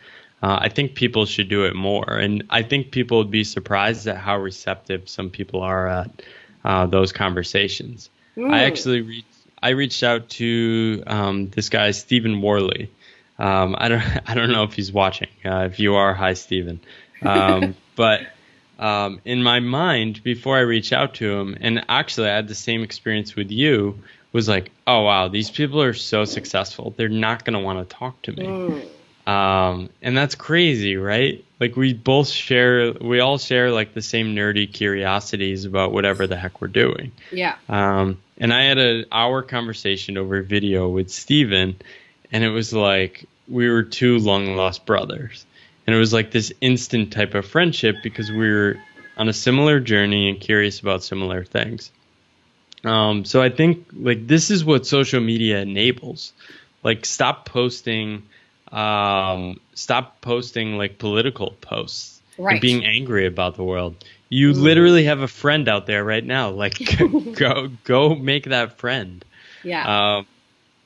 uh, I think people should do it more. And I think people would be surprised at how receptive some people are at uh, those conversations. I Mm. actually reached, I reached out to um, this guy Stephen Worley. Um, I don't I don't know if he's watching. Uh, if you are, hi Stephen. Um, but um, in my mind, before I reach out to him, and actually I had the same experience with you, was like, oh wow, these people are so successful. They're not going to want to talk to me. Mm. Um, and that's crazy, right? Like we both share, we all share like the same nerdy curiosities about whatever the heck we're doing. Yeah. Um, and I had an hour conversation over video with Steven, and it was like we were two long lost brothers. And it was like this instant type of friendship because we were on a similar journey and curious about similar things. Um, so I think like this is what social media enables. Like stop posting, um, stop posting like political posts Right. and being angry about the world. You literally have a friend out there right now. Like go go make that friend. Yeah. Um,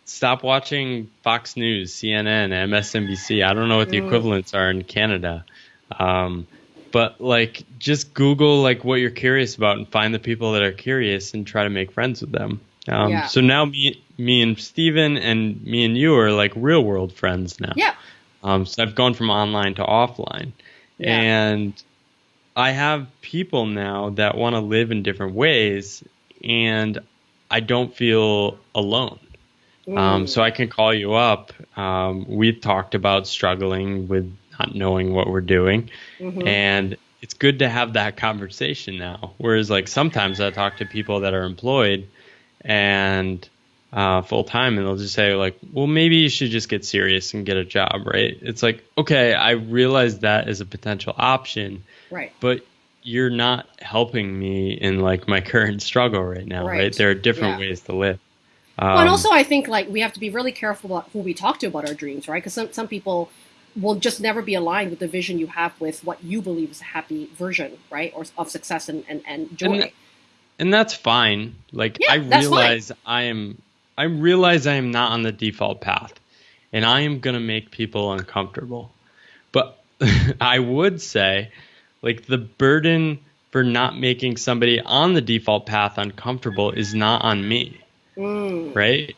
stop watching Fox News, CNN, MSNBC. I don't know what the Mm. equivalents are in Canada. Um, but like just Google like what you're curious about and find the people that are curious and try to make friends with them. Um, Yeah. So now me, me and Steven and me and you are like real world friends now. yeah. Um, so I've gone from online to offline, Yeah. and I have people now that want to live in different ways, and I don't feel alone. Um, so I can call you up. Um, we've talked about struggling with not knowing what we're doing, Mhm. and it's good to have that conversation now. Whereas, like sometimes I talk to people that are employed and uh, full time, and they'll just say like, "Well, maybe you should just get serious and get a job." Right? It's like, okay, I realize that is a potential option, Right. but you're not helping me in like my current struggle right now. Right? Right. There are different Yeah. ways to live. Well, and Um, also, I think like we have to be really careful about who we talk to about our dreams, right? Because some some people will just never be aligned with the vision you have with what you believe is a happy version, right, or of success and and, and joy. And- and that's fine. Like Yeah, I fine. realize I am I realize I am not on the default path and I am going to make people uncomfortable. But I would say like the burden for not making somebody on the default path uncomfortable is not on me, Mm. right?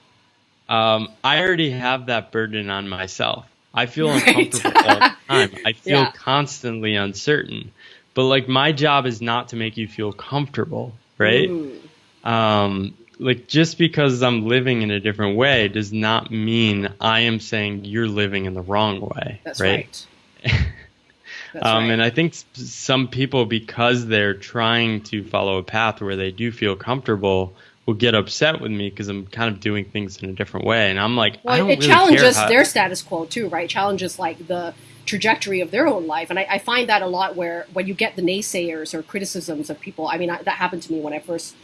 Um, I already have that burden on myself. I feel Right. uncomfortable all the time. I feel Yeah. constantly uncertain. But like my job is not to make you feel comfortable, right? Mm. um, like just because I'm living in a different way does not mean I am saying you're living in the wrong way. That's right. right. That's um, right. And I think some people, because they're trying to follow a path where they do feel comfortable, will get upset with me because I'm kind of doing things in a different way. And I'm like, I Well, don't it really challenges care their status quo too, right? Challenges like the trajectory of their own life, and I, I find that a lot where when you get the naysayers or criticisms of people. I mean, I, that happened to me when I first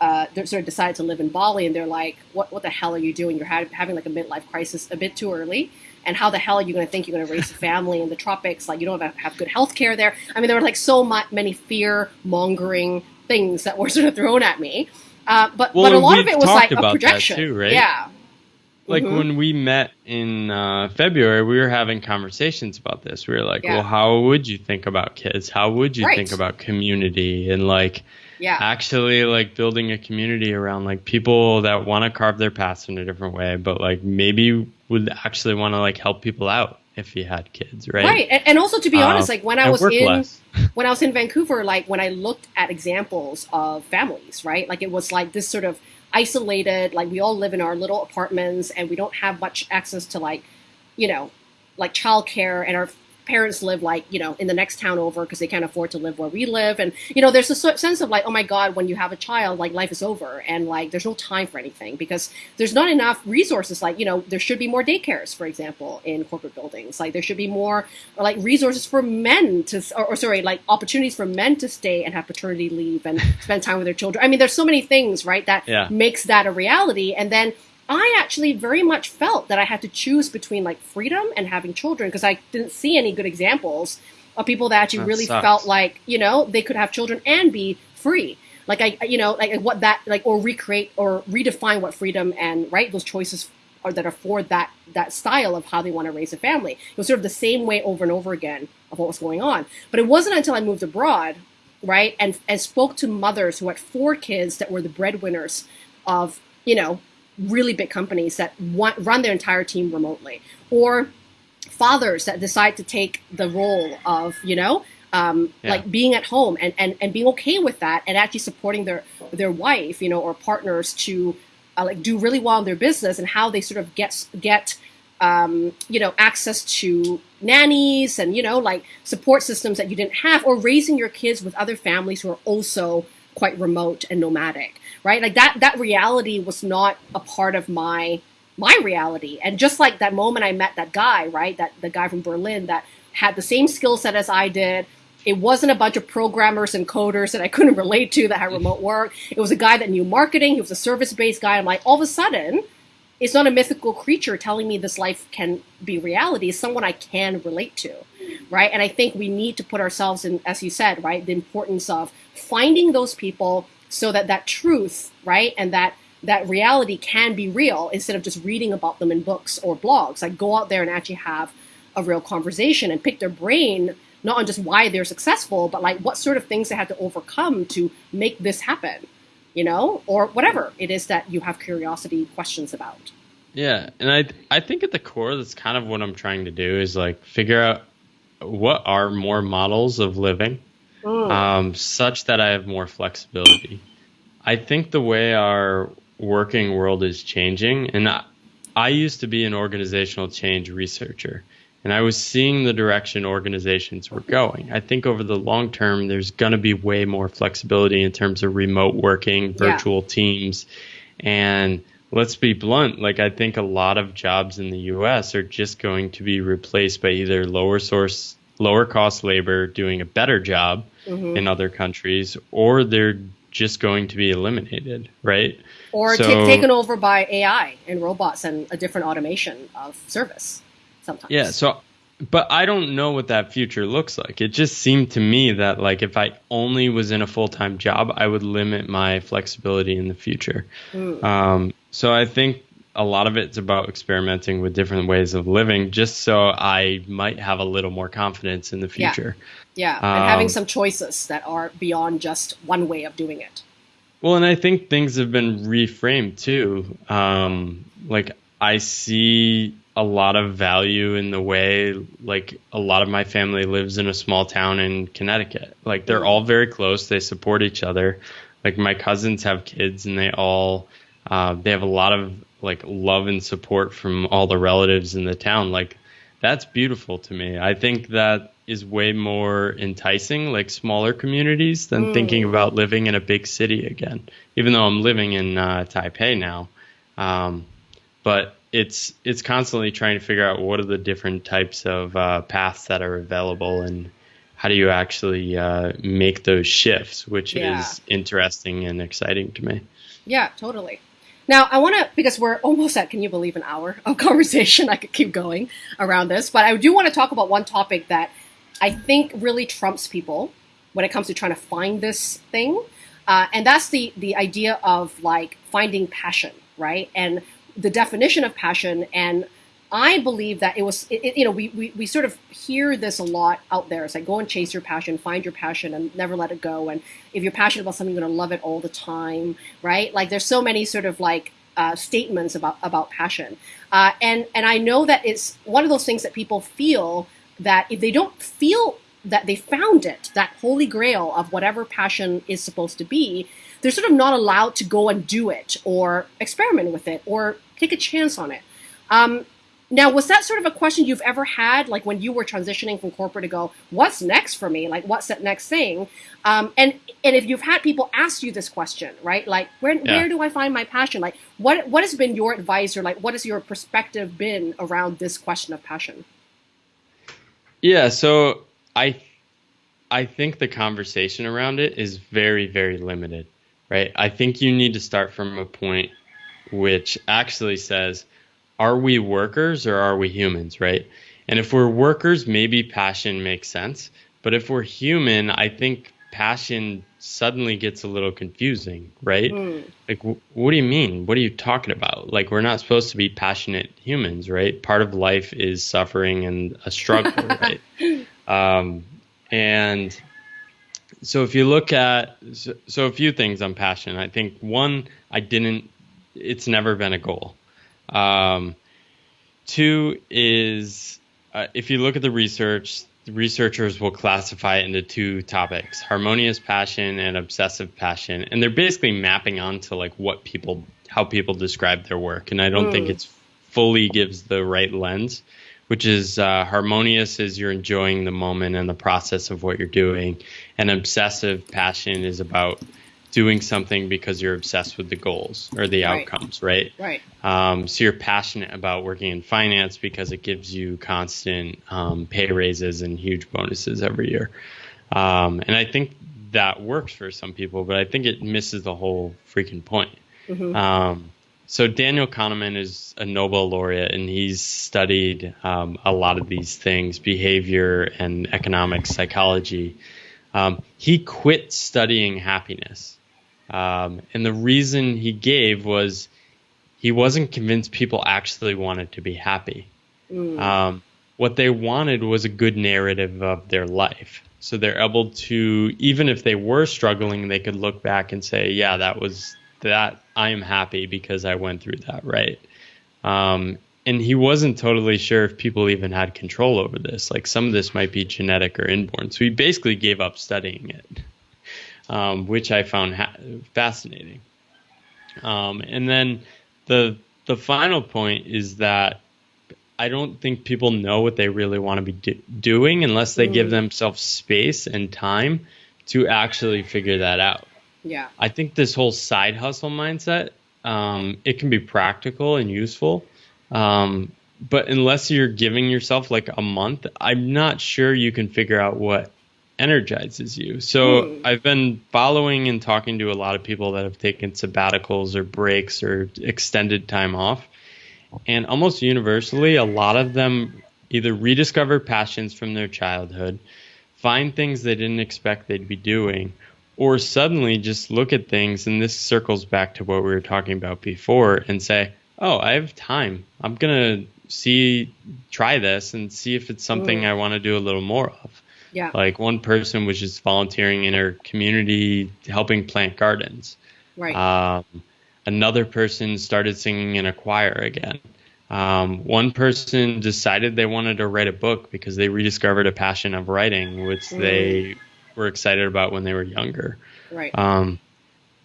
uh, sort of decided to live in Bali, and they're like, "What what the hell are you doing? You're ha- having like a midlife crisis a bit too early." And how the hell are you going to think you're going to raise a family in the tropics? Like you don't have, have good health care there. I mean, there were like so many fear mongering things that were sort of thrown at me. Uh, but Well, but a lot of it was like a projection, too, right? Yeah, like Mhm. when we met in uh, February, we were having conversations about this. We were like, Yeah. well, how would you think about kids? How would you Right. think about community? And like, yeah. actually like building a community around like people that want to carve their paths in a different way but like maybe would actually want to like help people out if you had kids, right? Right, and, also to be honest, Um, like when I was in less. when I was in Vancouver, like when I looked at examples of families, right? Like it was like this sort of isolated, like we all live in our little apartments and we don't have much access to like, you know, like childcare and our parents live like, you know, in the next town over because they can't afford to live where we live. And, you know, there's a sense of like, oh my God, when you have a child, like life is over and like there's no time for anything because there's not enough resources. Like, you know, there should be more daycares, for example, in corporate buildings. Like there should be more like resources for men to, or, or sorry, like opportunities for men to stay and have paternity leave and spend time with their children. I mean, there's so many things, right, that Yeah. makes that a reality. And then I actually very much felt that I had to choose between like freedom and having children because I didn't see any good examples of people that actually That really sucks. felt like, you know, they could have children and be free. Like I, you know, like what that, like, or recreate or redefine what freedom and right those choices are that afford that that style of how they want to raise a family. It was sort of the same way over and over again of what was going on. But it wasn't until I moved abroad, right, and and spoke to mothers who had four kids that were the breadwinners of you know really big companies that want, run their entire team remotely, or fathers that decide to take the role of you know um, Yeah. like being at home and, and and being okay with that and actually supporting their their wife you know or partners to uh, like do really well in their business and how they sort of get get um, you know access to nannies and you know like support systems that you didn't have or raising your kids with other families who are also quite remote and nomadic right like that that reality was not a part of my my reality and just like that moment i met that guy right that the guy from berlin that had the same skill set as i did it wasn't a bunch of programmers and coders that I couldn't relate to that had remote work. It was a guy that knew marketing. He was a service based guy. I'm like, all of a sudden, it's not a mythical creature telling me this life can be reality. It's someone I can relate to, right? And I think we need to put ourselves in, as you said, right, the importance of finding those people so that that truth, right, and that that reality can be real instead of just reading about them in books or blogs. Like go out there and actually have a real conversation and pick their brain not on just why they're successful, but like what sort of things they had to overcome to make this happen, you know, or whatever it is that you have curiosity questions about. Yeah, and I I think at the core that's kind of what I'm trying to do is like figure out what are more models of living, Mm. um, such that I have more flexibility. I think the way our working world is changing, and I, I used to be an organizational change researcher, and I was seeing the direction organizations were going. I think over the long term, there's going to be way more flexibility in terms of remote working, Yeah. virtual teams, and let's be blunt, like I think a lot of jobs in the US are just going to be replaced by either lower source lower cost labor doing a better job Mm-hmm. in other countries or they're just going to be eliminated, right? Or So- ta- taken over by AI and robots and a different automation of service sometimes. Yeah, so but I don't know what that future looks like. It just seemed to me that like if I only was in a full-time job, I would limit my flexibility in the future. Mm. Um, so I think a lot of it's about experimenting with different ways of living just so I might have a little more confidence in the Yeah. future. Yeah, and having Um, some choices that are beyond just one way of doing it. Well, and I think things have been reframed too. Um, like I see a lot of value in the way like a lot of my family lives in a small town in Connecticut. Like they're all very close. They support each other. Like my cousins have kids and they all uh, they have a lot of like love and support from all the relatives in the town. Like that's beautiful to me. I think that is way more enticing, like smaller communities, than thinking about living in a big city again. Even though I'm living in uh, Taipei now, um, but it's it's constantly trying to figure out what are the different types of uh, paths that are available and how do you actually uh, make those shifts, which Yeah. is interesting and exciting to me. Yeah, totally. Now, I want to, because we're almost at, can you believe, an hour of conversation. I could keep going around this, but I do want to talk about one topic that I think really trumps people when it comes to trying to find this thing. Uh, and that's the, the idea of like finding passion, right? And the definition of passion. And I believe that it was, it, it- you know, we, we, we sort of hear this a lot out there. It's like go and chase your passion, find your passion, and never let it go. And if you're passionate about something, you're going to love it all the time, right? Like there's so many sort of like uh, statements about about passion, uh, and and I know that it's one of those things that people feel that if they don't feel that they found it, that holy grail of whatever passion is supposed to be, they're sort of not allowed to go and do it or experiment with it or take a chance on it. Um, now, was that sort of a question you've ever had, like when you were transitioning from corporate to go, what's next for me? Like, what's that next thing? Um, and and if you've had people ask you this question, right? Like, where yeah. where do I find my passion? Like, what what has been your advice or like what has your perspective been around this question of passion? Yeah, so I I think the conversation around it is very very limited, right? I think you need to start from a point which actually says are we workers or are we humans, right? And if we're workers, maybe passion makes sense. But if we're human, I think passion suddenly gets a little confusing, right? Mm. Like, w- what do you mean? What are you talking about? Like, we're not supposed to be passionate humans, right? Part of life is suffering and a struggle, right? Um, and so, if you look at, so, so a few things on passion, I think one, I didn't, it's never been a goal. Um, two is uh, if you look at the research, the researchers will classify it into two topics harmonious passion and obsessive passion. And they're basically mapping onto like what people, how people describe their work. And I don't mm. think it's fully gives the right lens which is uh, harmonious is you're enjoying the moment and the process of what you're doing and obsessive passion is about doing something because you're obsessed with the goals or the right. outcomes, right? Right. Um, so you're passionate about working in finance because it gives you constant um, pay raises and huge bonuses every year. Um, and I think that works for some people, but I think it misses the whole freaking point. Mm-hmm. Um, so Daniel Kahneman is a Nobel laureate, and he's studied um, a lot of these things, behavior and economic psychology. Um, he quit studying happiness um, and the reason he gave was he wasn't convinced people actually wanted to be happy. Mm. Um, what they wanted was a good narrative of their life. So they're able to, even if they were struggling, they could look back and say, yeah, that was that. I am happy because I went through that, right? Um, and he wasn't totally sure if people even had control over this. Like some of this might be genetic or inborn. So he basically gave up studying it um, which I found ha- fascinating. Um, and then the the final point is that I don't think people know what they really want to be do- doing unless they mm. give themselves space and time to actually figure that out. Yeah. I think this whole side hustle mindset, um, it can be practical and useful. Um, but unless you're giving yourself like a month, I'm not sure you can figure out what energizes you. So mm. I've been following and talking to a lot of people that have taken sabbaticals or breaks or extended time off. And almost universally, a lot of them either rediscover passions from their childhood, find things they didn't expect they'd be doing, or suddenly just look at things. And this circles back to what we were talking about before and say, oh, I have time. I'm going to see, try this and see if it's something mm. I want to do a little more of. Yeah. Like one person was just volunteering in her community, helping plant gardens. Right. Um, another person started singing in a choir again. Um, one person decided they wanted to write a book because they rediscovered a passion of writing, which mm. they were excited about when they were younger. Right. Um,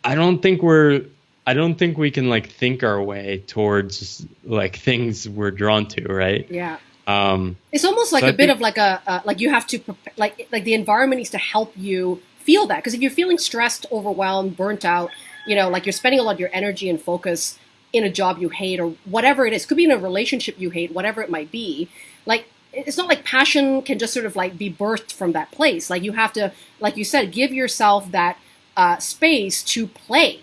I don't think we're. I don't think we can like think our way towards like things we're drawn to, right? Yeah. Um, it's almost like so a I bit think, of like a uh, like you have to like like the environment needs to help you feel that because if you're feeling stressed, overwhelmed, burnt out, you know, like you're spending a lot of your energy and focus in a job you hate or whatever it is, could be in a relationship you hate, whatever it might be. Like it's not like passion can just sort of like be birthed from that place. Like you have to, like you said, give yourself that uh, space to play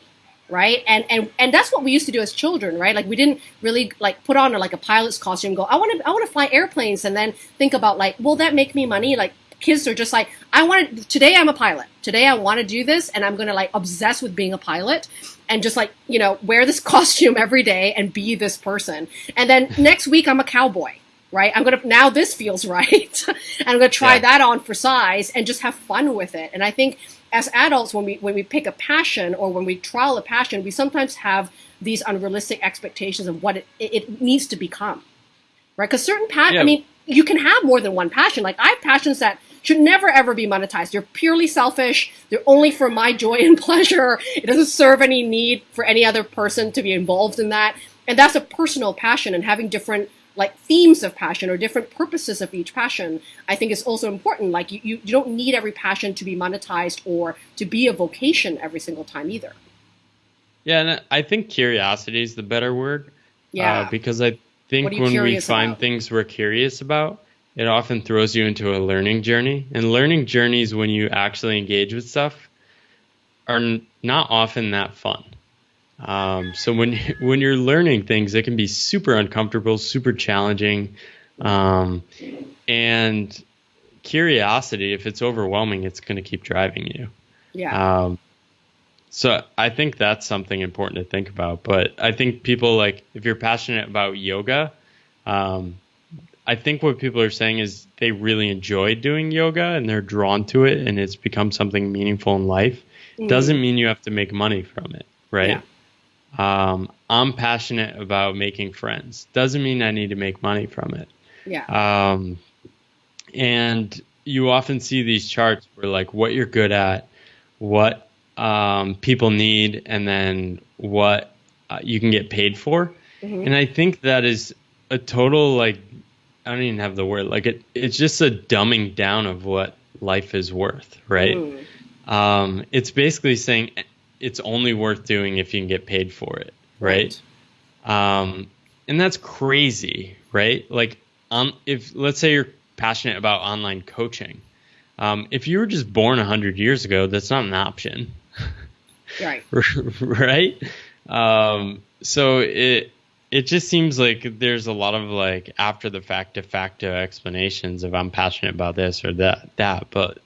right? And and and that's what we used to do as children, right? Like we didn't really like put on a, like a pilot's costume, go, I want to I want to fly airplanes, and then think about like, will that make me money? Like kids are just like, I want to. Today I'm a pilot. Today I want to do this, and I'm gonna like obsess with being a pilot, and just like you know wear this costume every day and be this person. And then next week I'm a cowboy. right? I'm gonna now this feels right, and I'm gonna try Yeah. that on for size and just have fun with it. And I think as adults, when we when we pick a passion or when we trial a passion, we sometimes have these unrealistic expectations of what it, it, needs to become, right? Because certain passion, Yeah. I mean, you can have more than one passion. Like I have passions that should never ever be monetized. They're purely selfish. They're only for my joy and pleasure. It doesn't serve any need for any other person to be involved in that. And that's a personal passion and having different like themes of passion or different purposes of each passion, I think is also important. Like you, you, you don't need every passion to be monetized or to be a vocation every single time either. Yeah, and I think curiosity is the better word. Yeah. Uh, because I think What are you when we find about? things we're curious about, it often throws you into a learning journey. And learning journeys, when you actually engage with stuff, are not often that fun. Um, so when when you're learning things, it can be super uncomfortable, super challenging, um, and curiosity, if it's overwhelming, it's going to keep driving you. yeah. Um, so I think that's something important to think about. But I think people like if you're passionate about yoga, um, I think what people are saying is they really enjoy doing yoga and they're drawn to it and it's become something meaningful in life. Doesn't mean you have to make money from it, right? Um, I'm passionate about making friends. Doesn't mean I need to make money from it. yeah. Um, and you often see these charts where like what you're good at, what um, people need, and then what uh, you can get paid for. And I think that is a total like I don't even have the word like it. It's just a dumbing down of what life is worth, right? Mm. Um, it's basically saying it's only worth doing if you can get paid for it, right? Um, and that's crazy, right? Like, um, if let's say you're passionate about online coaching, um, if you were just born hundred years ago, that's not an option, Right. right? Um, so it it just seems like there's a lot of like after the fact de facto explanations of I'm passionate about this or that that, but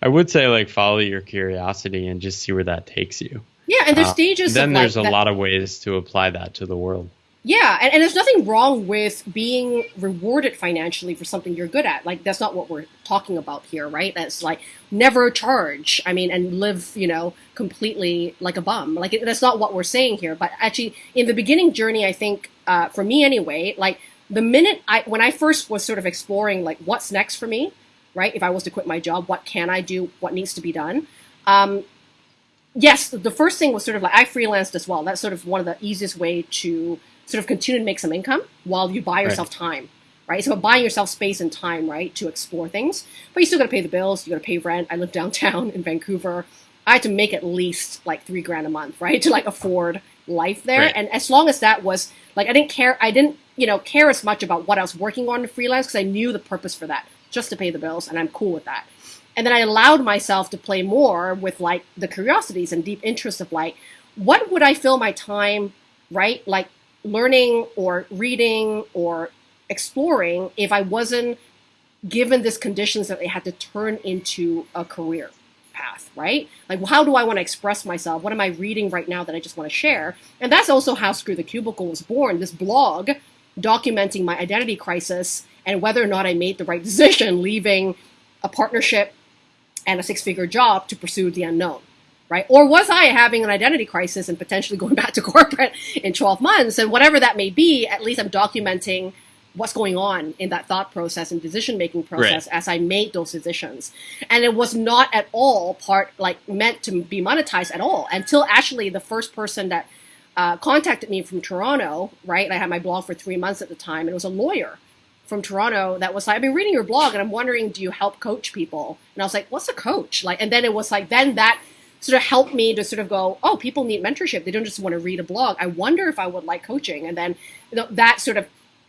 I would say like follow your curiosity and just see where that takes you. Yeah, and there's Uh, stages. then there's like a that- lot of ways to apply that to the world. Yeah, and, and there's nothing wrong with being rewarded financially for something you're good at. Like that's not what we're talking about here, right? That's like never charge. I mean, and live, you know, completely like a bum. Like it, that's not what we're saying here. But actually, in the beginning journey, I think uh, for me anyway, like the minute I when I first was sort of exploring like what's next for me, right? If I was to quit my job, what can I do? What needs to be done? Um, yes, the first thing was sort of like I freelanced as well. That's sort of one of the easiest way to sort of continue to make some income while you buy yourself time, right? So buying yourself space and time, right, to explore things. But you still got to pay the bills. You got to pay rent. I live downtown in Vancouver. I had to make at least like three grand a month, right, to like afford life there. Right. And as long as that was like, I didn't care. I didn't, you know, care as much about what I was working on freelance because I knew the purpose for that, just to pay the bills, and I'm cool with that. And then I allowed myself to play more with like the curiosities and deep interest of like what would I fill my time right like learning or reading or exploring if I wasn't given these conditions that they had to turn into a career path right? Like how do I want to express myself? What am I reading right now that I just want to share? And that's also how Screw the Cubicle was born this blog documenting my identity crisis and whether or not I made the right decision leaving a partnership and a six figure job to pursue the unknown, right? Or was I having an identity crisis and potentially going back to corporate in 12 months? And whatever that may be, at least I'm documenting what's going on in that thought process and decision making process Right. as I made those decisions. And it was not at all part, like, meant to be monetized at all until actually the first person that uh, contacted me from Toronto, right? I had my blog for three months at the time, and it was a lawyer from Toronto that was like, I've been reading your blog and I'm wondering, do you help coach people? And I was like, what's a coach? Like, and then it was like, then that sort of helped me to sort of go, oh, people need mentorship. They don't just want to read a blog. I wonder if I would like coaching. And then that sort of,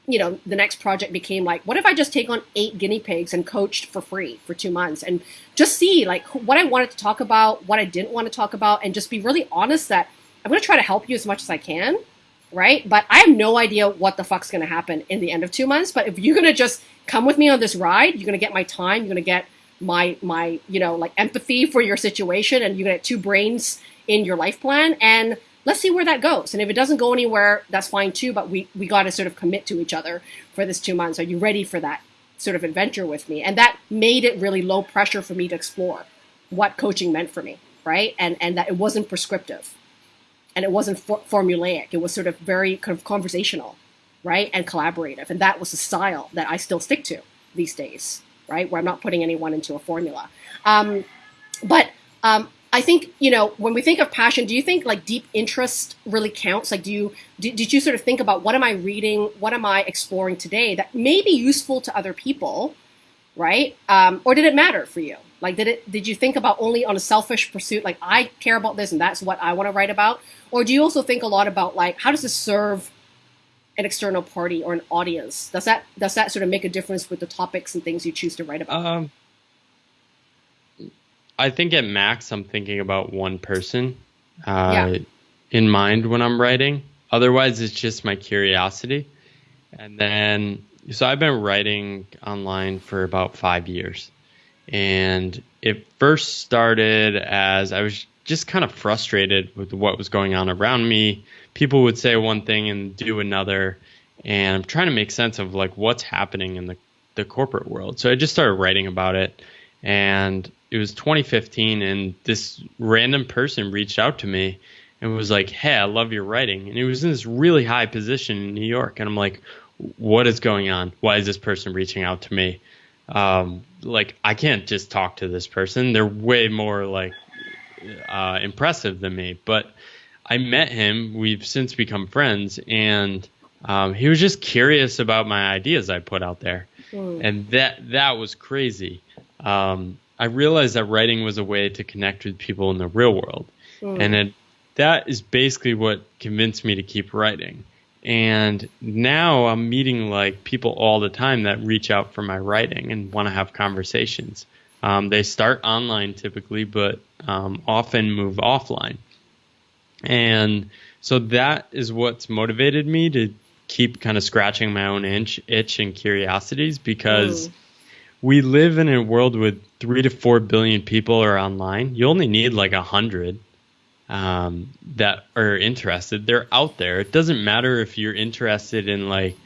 you know, the next project became like, what if I just take on eight guinea pigs and coached for free for two months and just see like what I wanted to talk about, what I didn't want to talk about, and just be really honest that I'm going to try to help you as much as I can right? But I have no idea what the fuck's going to happen in the end of two months. But if you're going to just come with me on this ride, you're going to get my time, you're going to get my my you know like empathy for your situation, and you're going to get two brains in your life plan. And let's see where that goes. And if it doesn't go anywhere, that's fine too. But we we got to sort of commit to each other for this two months. Are you ready for that sort of adventure with me? And that made it really low pressure for me to explore what coaching meant for me, right? And and that it wasn't prescriptive, and it wasn't for- formulaic. It was sort of very kind of conversational, right, and collaborative. And that was the style that I still stick to these days, right? Where I'm not putting anyone into a formula. Um, but um, I think you know when we think of passion, do you think like deep interest really counts? Like, do you did, you sort of think about what am I reading, what am I exploring today that may be useful to other people, right? Um, or did it matter for you? Like, did it did you think about only on a selfish pursuit, like I care about this and that's what I want to write about, or do you also think a lot about like how does this serve an external party or an audience? Does that does that sort of make a difference with the topics and things you choose to write about? Um, I think at max, I'm thinking about one person uh, Yeah. in mind when I'm writing. Otherwise, it's just my curiosity. And then, so I've been writing online for about five years. And it first started as I was just kind of frustrated with what was going on around me. People would say one thing and do another. And I'm trying to make sense of like what's happening in the, the corporate world. So I just started writing about it. And it was 2015, and this random person reached out to me and was like, Hey, I love your writing. And he was in this really high position in New York. And I'm like, What is going on? Why is this person reaching out to me? Um, like, I can't just talk to this person. They're way more like uh, impressive than me. But I met him. We've since become friends, and um, he was just curious about my ideas I put out there, and that that was crazy. Um, I realized that writing was a way to connect with people in the real world, and it, that is basically what convinced me to keep writing. And now I'm meeting like people all the time that reach out for my writing and want to have conversations. Um, they start online typically, but um, often move offline. And so that is what's motivated me to keep kind of scratching my own itch, itch and curiosities because Mm. we live in a world with three to four billion people are online. You only need like a hundred um, that are interested. They're out there. It doesn't matter if you're interested in like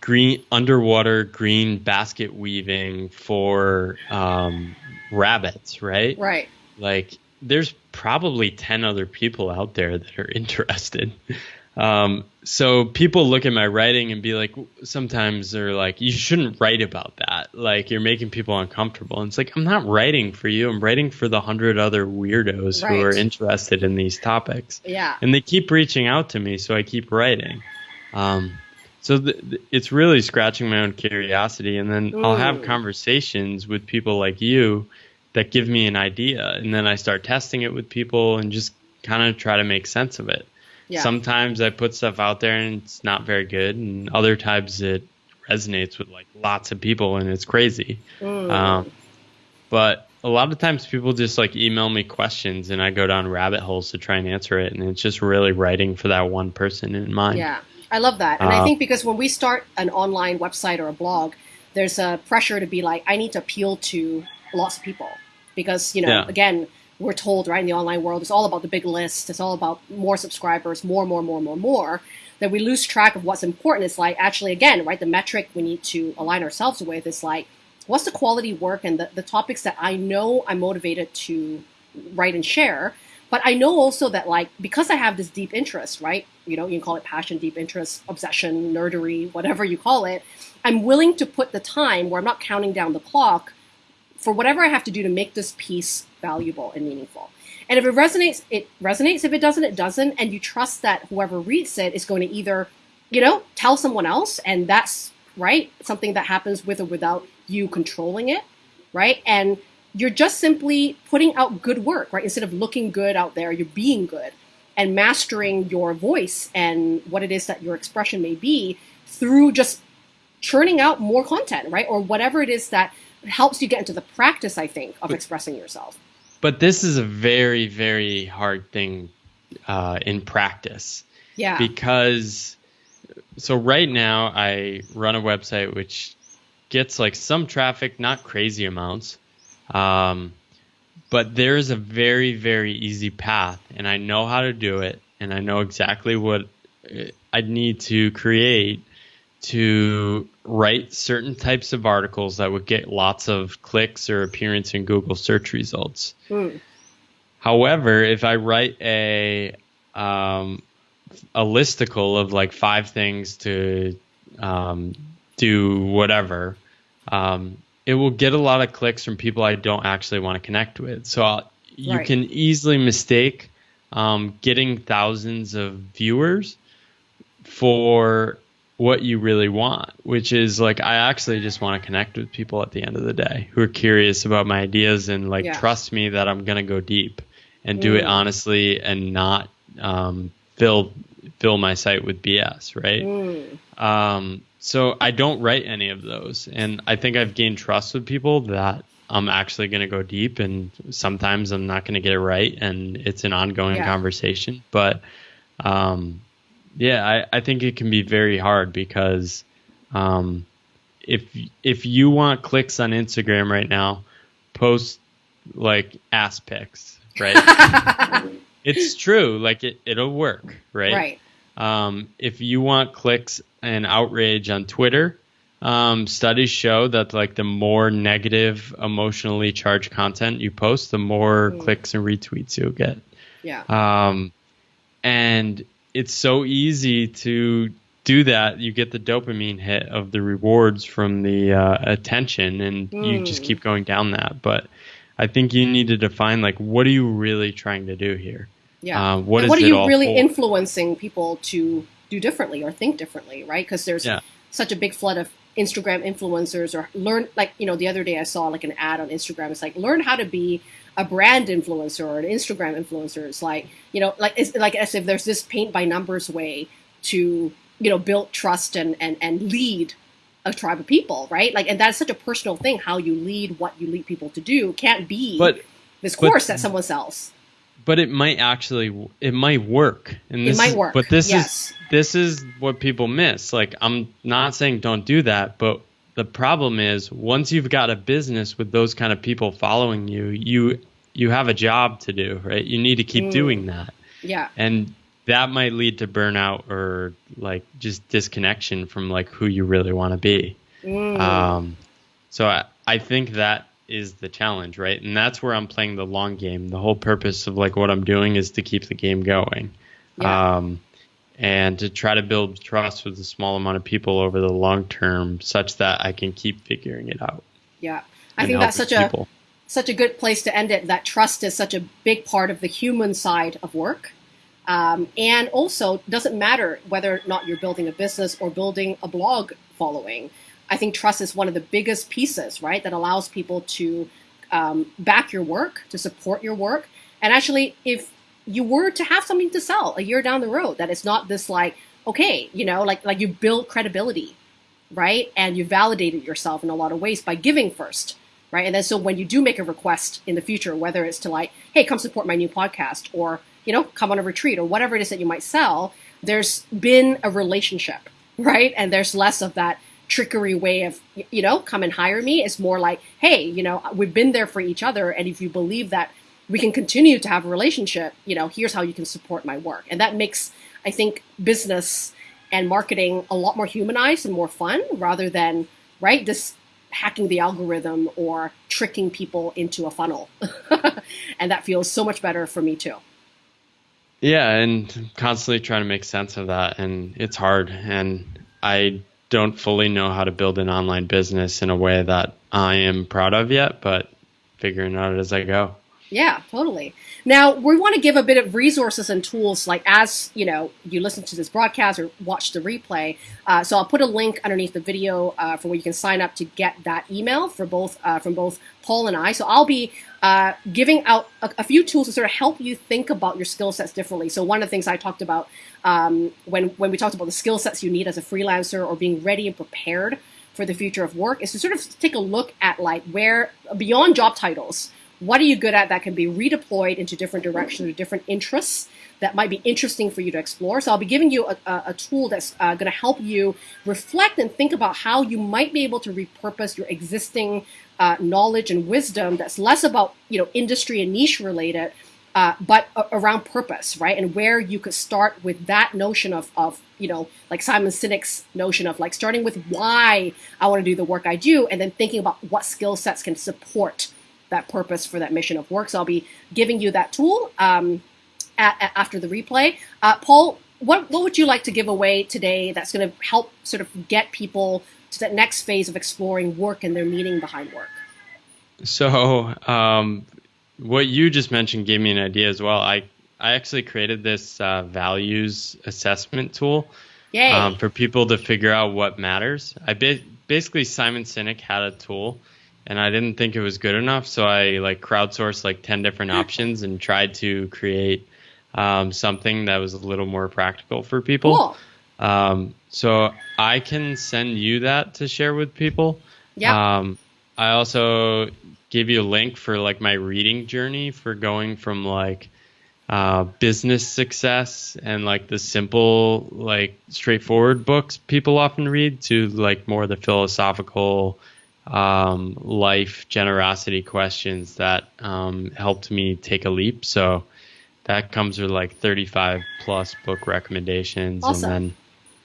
green underwater green basket weaving for um, rabbits, right? right. like there's probably 10 other people out there that are interested um, so people look at my writing and be like sometimes they're like you shouldn't write about that. Like you're making people uncomfortable. And it's like i'm not writing for you. I'm writing for the hundred other weirdos who are interested in these topics. Yeah. and they keep reaching out to me so i keep writing. Um, so th- th- it's really scratching my own curiosity. And then i'll have conversations with people like you that give me an idea. And then i start testing it with people and just kind of try to make sense of it Yeah. sometimes i put stuff out there and it's not very good and other times it resonates with like lots of people and it's crazy Mm. um, but a lot of times people just like email me questions and I go down rabbit holes to try and answer it. And it's just really writing for that one person in mind. Yeah, I love that. And I Uh, think because when we start an online website or a blog, there's a pressure to be like, I need to appeal to lots of people. Because, you know, Yeah. again, we're told, right, in the online world, it's all about the big list, it's all about more subscribers, more, more, more, more, more. That we lose track of what's important. It's like, actually, again, right, the metric we need to align ourselves with is like, what's the quality work and the, the topics that I know I'm motivated to write and share. But I know also that like because I have this deep interest, right? You know, you can call it passion, deep interest, obsession, nerdery, whatever you call it. I'm willing to put the time where I'm not counting down the clock for whatever I have to do to make this piece valuable and meaningful. And if it resonates, it resonates. If it doesn't, it doesn't. And you trust that whoever reads it is going to either, you know, tell someone else, and that's right, something that happens with or without you controlling it, right? And you're just simply putting out good work, right? Instead of looking good out there, you're being good and mastering your voice and what it is that your expression may be through just churning out more content, right? Or whatever it is that helps you get into the practice, I think, of expressing yourself. But this is a very, very hard thing uh, in practice Yeah. because so right now I run a website which gets like some traffic, not crazy amounts. Um, but there is a very, very easy path, and I know how to do it, and I know exactly what uh, I need to create to write certain types of articles that would get lots of clicks or appearance in Google search results. Mm. However, if I write a um, a listicle of like five things to um, do whatever, um, it will get a lot of clicks from people I don't actually want to connect with. So I'll, you right. can easily mistake um, getting thousands of viewers for what you really want, which is like I actually just want to connect with people at the end of the day who are curious about my ideas and like yeah. trust me that I'm gonna go deep and do mm. it honestly and not um, fill fill my site with BS, right? Mm. Um, so I don't write any of those, and I think I've gained trust with people that I'm actually going to go deep, and sometimes I'm not going to get it right, and it's an ongoing yeah. conversation. But um, yeah, I, I think it can be very hard because um, if if you want clicks on Instagram right now, post like ass pics, right? it's true, like it it'll work, right? Right. Um, if you want clicks and outrage on Twitter, um, studies show that like the more negative, emotionally charged content you post, the more mm. clicks and retweets you'll get. Yeah. Um, and it's so easy to do that. You get the dopamine hit of the rewards from the uh, attention, and mm. you just keep going down that. But I think you need to define like what are you really trying to do here? Yeah. Uh, what, what are you really for? influencing people to do differently or think differently, right? Because there's yeah. such a big flood of Instagram influencers or learn like you know the other day I saw like an ad on Instagram. It's like learn how to be a brand influencer or an Instagram influencer. It's like you know like it's like as if there's this paint by numbers way to you know build trust and and and lead a tribe of people, right? Like and that's such a personal thing. How you lead, what you lead people to do, can't be but, this course but, that someone sells but it might actually it might work and this it might work but this yes. is this is what people miss like i'm not saying don't do that but the problem is once you've got a business with those kind of people following you you you have a job to do right you need to keep mm. doing that yeah and that might lead to burnout or like just disconnection from like who you really want to be mm. um so I, I think that is the challenge, right? And that's where I'm playing the long game. The whole purpose of like what I'm doing is to keep the game going. Yeah. Um, and to try to build trust with a small amount of people over the long term such that I can keep figuring it out. Yeah. I think that's such people. a such a good place to end it. That trust is such a big part of the human side of work. Um, and also doesn't matter whether or not you're building a business or building a blog following. I think trust is one of the biggest pieces, right, that allows people to um, back your work, to support your work. And actually, if you were to have something to sell a year down the road, that it's not this like, okay, you know, like like you build credibility, right, and you validated yourself in a lot of ways by giving first, right, and then so when you do make a request in the future, whether it's to like, hey, come support my new podcast, or you know, come on a retreat, or whatever it is that you might sell, there's been a relationship, right, and there's less of that trickery way of you know come and hire me. It's more like hey you know we've been there for each other. And if you believe that we can continue to have a relationship you know here's how you can support my work. And that makes i think business and marketing a lot more humanized and more fun rather than right this hacking the algorithm or tricking people into a funnel. And that feels so much better for me too. Yeah and constantly trying to make sense of that and it's hard. And i don't fully know how to build an online business in a way that I am proud of yet, but figuring out as I go. Yeah, totally. Now we want to give a bit of resources and tools, like as you know, you listen to this broadcast or watch the replay. Uh, so I'll put a link underneath the video uh, for where you can sign up to get that email for both uh, from both Paul and I. So I'll be uh, giving out a, a, few tools to sort of help you think about your skill sets differently. So one of the things I talked about um, when when we talked about the skill sets you need as a freelancer or being ready and prepared for the future of work is to sort of take a look at like where beyond job titles what are you good at that can be redeployed into different directions or different interests that might be interesting for you to explore. So I'll be giving you a, a, a tool that's uh, going to help you reflect and think about how you might be able to repurpose your existing uh, knowledge and wisdom that's less about you know industry and niche related uh, but around purpose, right? And where you could start with that notion of, of, you know, like Simon Sinek's notion of like starting with why I want to do the work I do, and then thinking about what skill sets can support that purpose for that mission of work. So I'll be giving you that tool um, at, at, after the replay. Uh, Paul, what, what would you like to give away today that's going to help sort of get people to that next phase of exploring work and their meaning behind work? So, um, what you just mentioned gave me an idea as well. I I actually created this uh, values assessment tool um, for people to figure out what matters. I ba- basically Simon Sinek had a tool, and I didn't think it was good enough, so I like crowdsourced like ten different options and tried to create um, something that was a little more practical for people. Cool. Um, so I can send you that to share with people. Yeah. Um, I also give you a link for like my reading journey for going from like uh, business success and like the simple like straightforward books people often read to like more the philosophical um, life generosity questions that um, helped me take a leap so that comes with like 35 plus book recommendations awesome. and then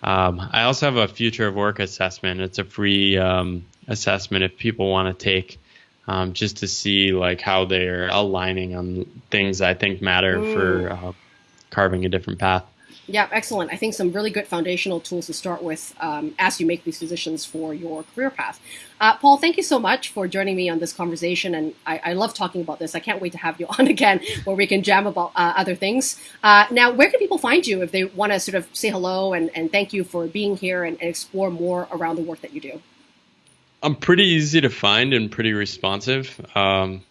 um, i also have a future of work assessment it's a free um, assessment if people want to take um, just to see like how they're aligning on things I think matter mm. for uh, carving a different path. Yeah, excellent. I think some really good foundational tools to start with um, as you make these decisions for your career path. Uh, Paul, thank you so much for joining me on this conversation, and I, I, love talking about this. I can't wait to have you on again where we can jam about uh, other things. Uh, now, where can people find you if they want to sort of say hello and, and thank you for being here and, and explore more around the work that you do? I'm pretty easy to find and pretty responsive. Um,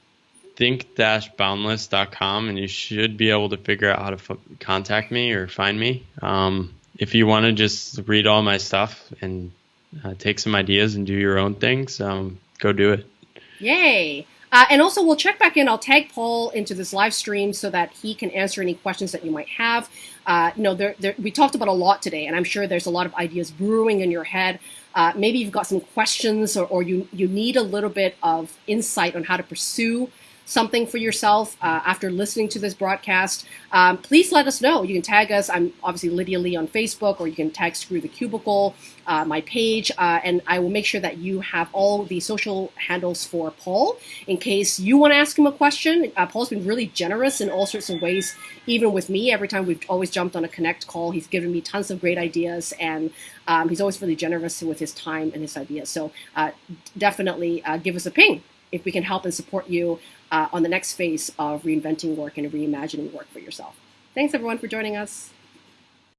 think-boundless.com and you should be able to figure out how to f- contact me or find me. Um, if you want to just read all my stuff and uh, take some ideas and do your own things, um, go do it. Yay! Uh, and also, we'll check back in. I'll tag Paul into this live stream so that he can answer any questions that you might have. Uh, you know, there, there, we talked about a lot today, and I'm sure there's a lot of ideas brewing in your head. Uh, maybe you've got some questions, or, or you you need a little bit of insight on how to pursue something for yourself uh, after listening to this broadcast, um, please let us know. You can tag us. I'm obviously Lydia Lee on Facebook, or you can tag Screw the Cubicle, uh, my page, uh, and I will make sure that you have all the social handles for Paul in case you want to ask him a question. Uh, Paul's been really generous in all sorts of ways, even with me. Every time we've always jumped on a Connect call, he's given me tons of great ideas, and um, he's always really generous with his time and his ideas. So uh, definitely uh, give us a ping if we can help and support you uh, on the next phase of reinventing work and reimagining work for yourself. Thanks everyone for joining us.